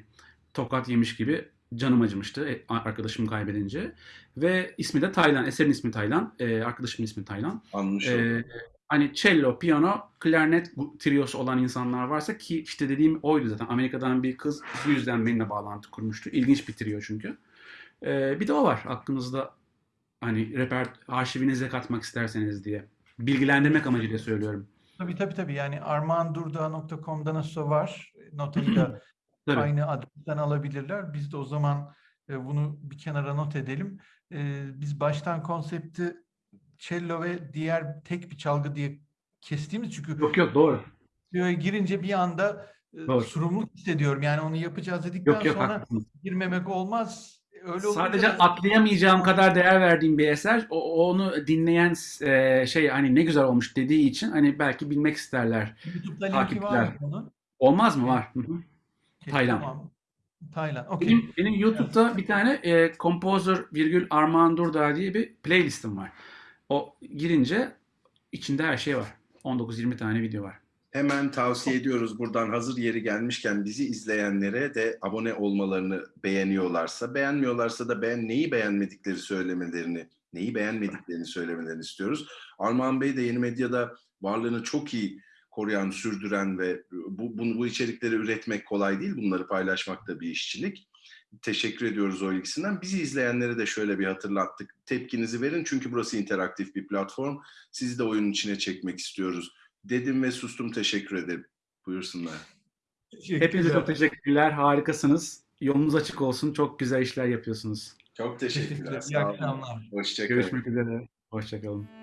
tokat yemiş gibi canım acımıştı e, arkadaşımı kaybedince. Ve ismi de Taylan. Eserin ismi Taylan. E, arkadaşımın ismi Taylan. Anmış E, hani cello, piyano, klarnet triosu olan insanlar varsa ki işte dediğim oydu zaten. Amerika'dan bir kız bu yüzden benimle bağlantı kurmuştu. İlginç bir trio çünkü. E, bir de o var aklınızda hani reper arşivinize katmak isterseniz diye. Bilgilendirmek amacıyla söylüyorum. Tabii tabii tabii. Yani armağandurda.com'da nasıl var? Notayı da (clears throat) aynı adresten alabilirler. Biz de o zaman e, bunu bir kenara not edelim. E, biz baştan konsepti cello ve diğer tek bir çalgı diye kestiğimiz çünkü Yok yok doğru. girince bir anda e, Doğru. sorumluluk hissediyorum. Yani onu yapacağız dedikten Yok yok sonra haklısınız. girmemek olmaz. Öyle Sadece da- atlayamayacağım kadar değer verdiğim bir eser. O, onu dinleyen e, şey hani ne güzel olmuş dediği için hani belki bilmek isterler. YouTube'da linki var mı takipçiler. bunun? Olmaz mı? Var. Hı hı. Okey, Taylan. Tamam. Taylan. Okey. Benim, benim YouTube'da bir tane e, Composer virgül Armağan Durdağ diye bir playlistim var. O girince içinde her şey var. 19-20 tane video var. Hemen tavsiye ediyoruz buradan hazır yeri gelmişken bizi izleyenlere de abone olmalarını beğeniyorlarsa, beğenmiyorlarsa da beğen neyi beğenmedikleri söylemelerini, neyi beğenmediklerini söylemelerini istiyoruz. Armağan Bey de yeni medyada varlığını çok iyi koruyan, sürdüren ve bu, bu, bu içerikleri üretmek kolay değil. Bunları paylaşmak da bir işçilik. Teşekkür ediyoruz o ilgisinden. Bizi izleyenlere de şöyle bir hatırlattık. Tepkinizi verin çünkü burası interaktif bir platform. Sizi de oyunun içine çekmek istiyoruz. Dedim ve sustum teşekkür ederim. Buyursunlar. Hepinize çok teşekkürler. Harikasınız. Yolunuz açık olsun. Çok güzel işler yapıyorsunuz. Çok Teşekkürler. Sağ olun. akşamlar. Hoşçakalın. Görüşmek üzere. Hoşçakalın.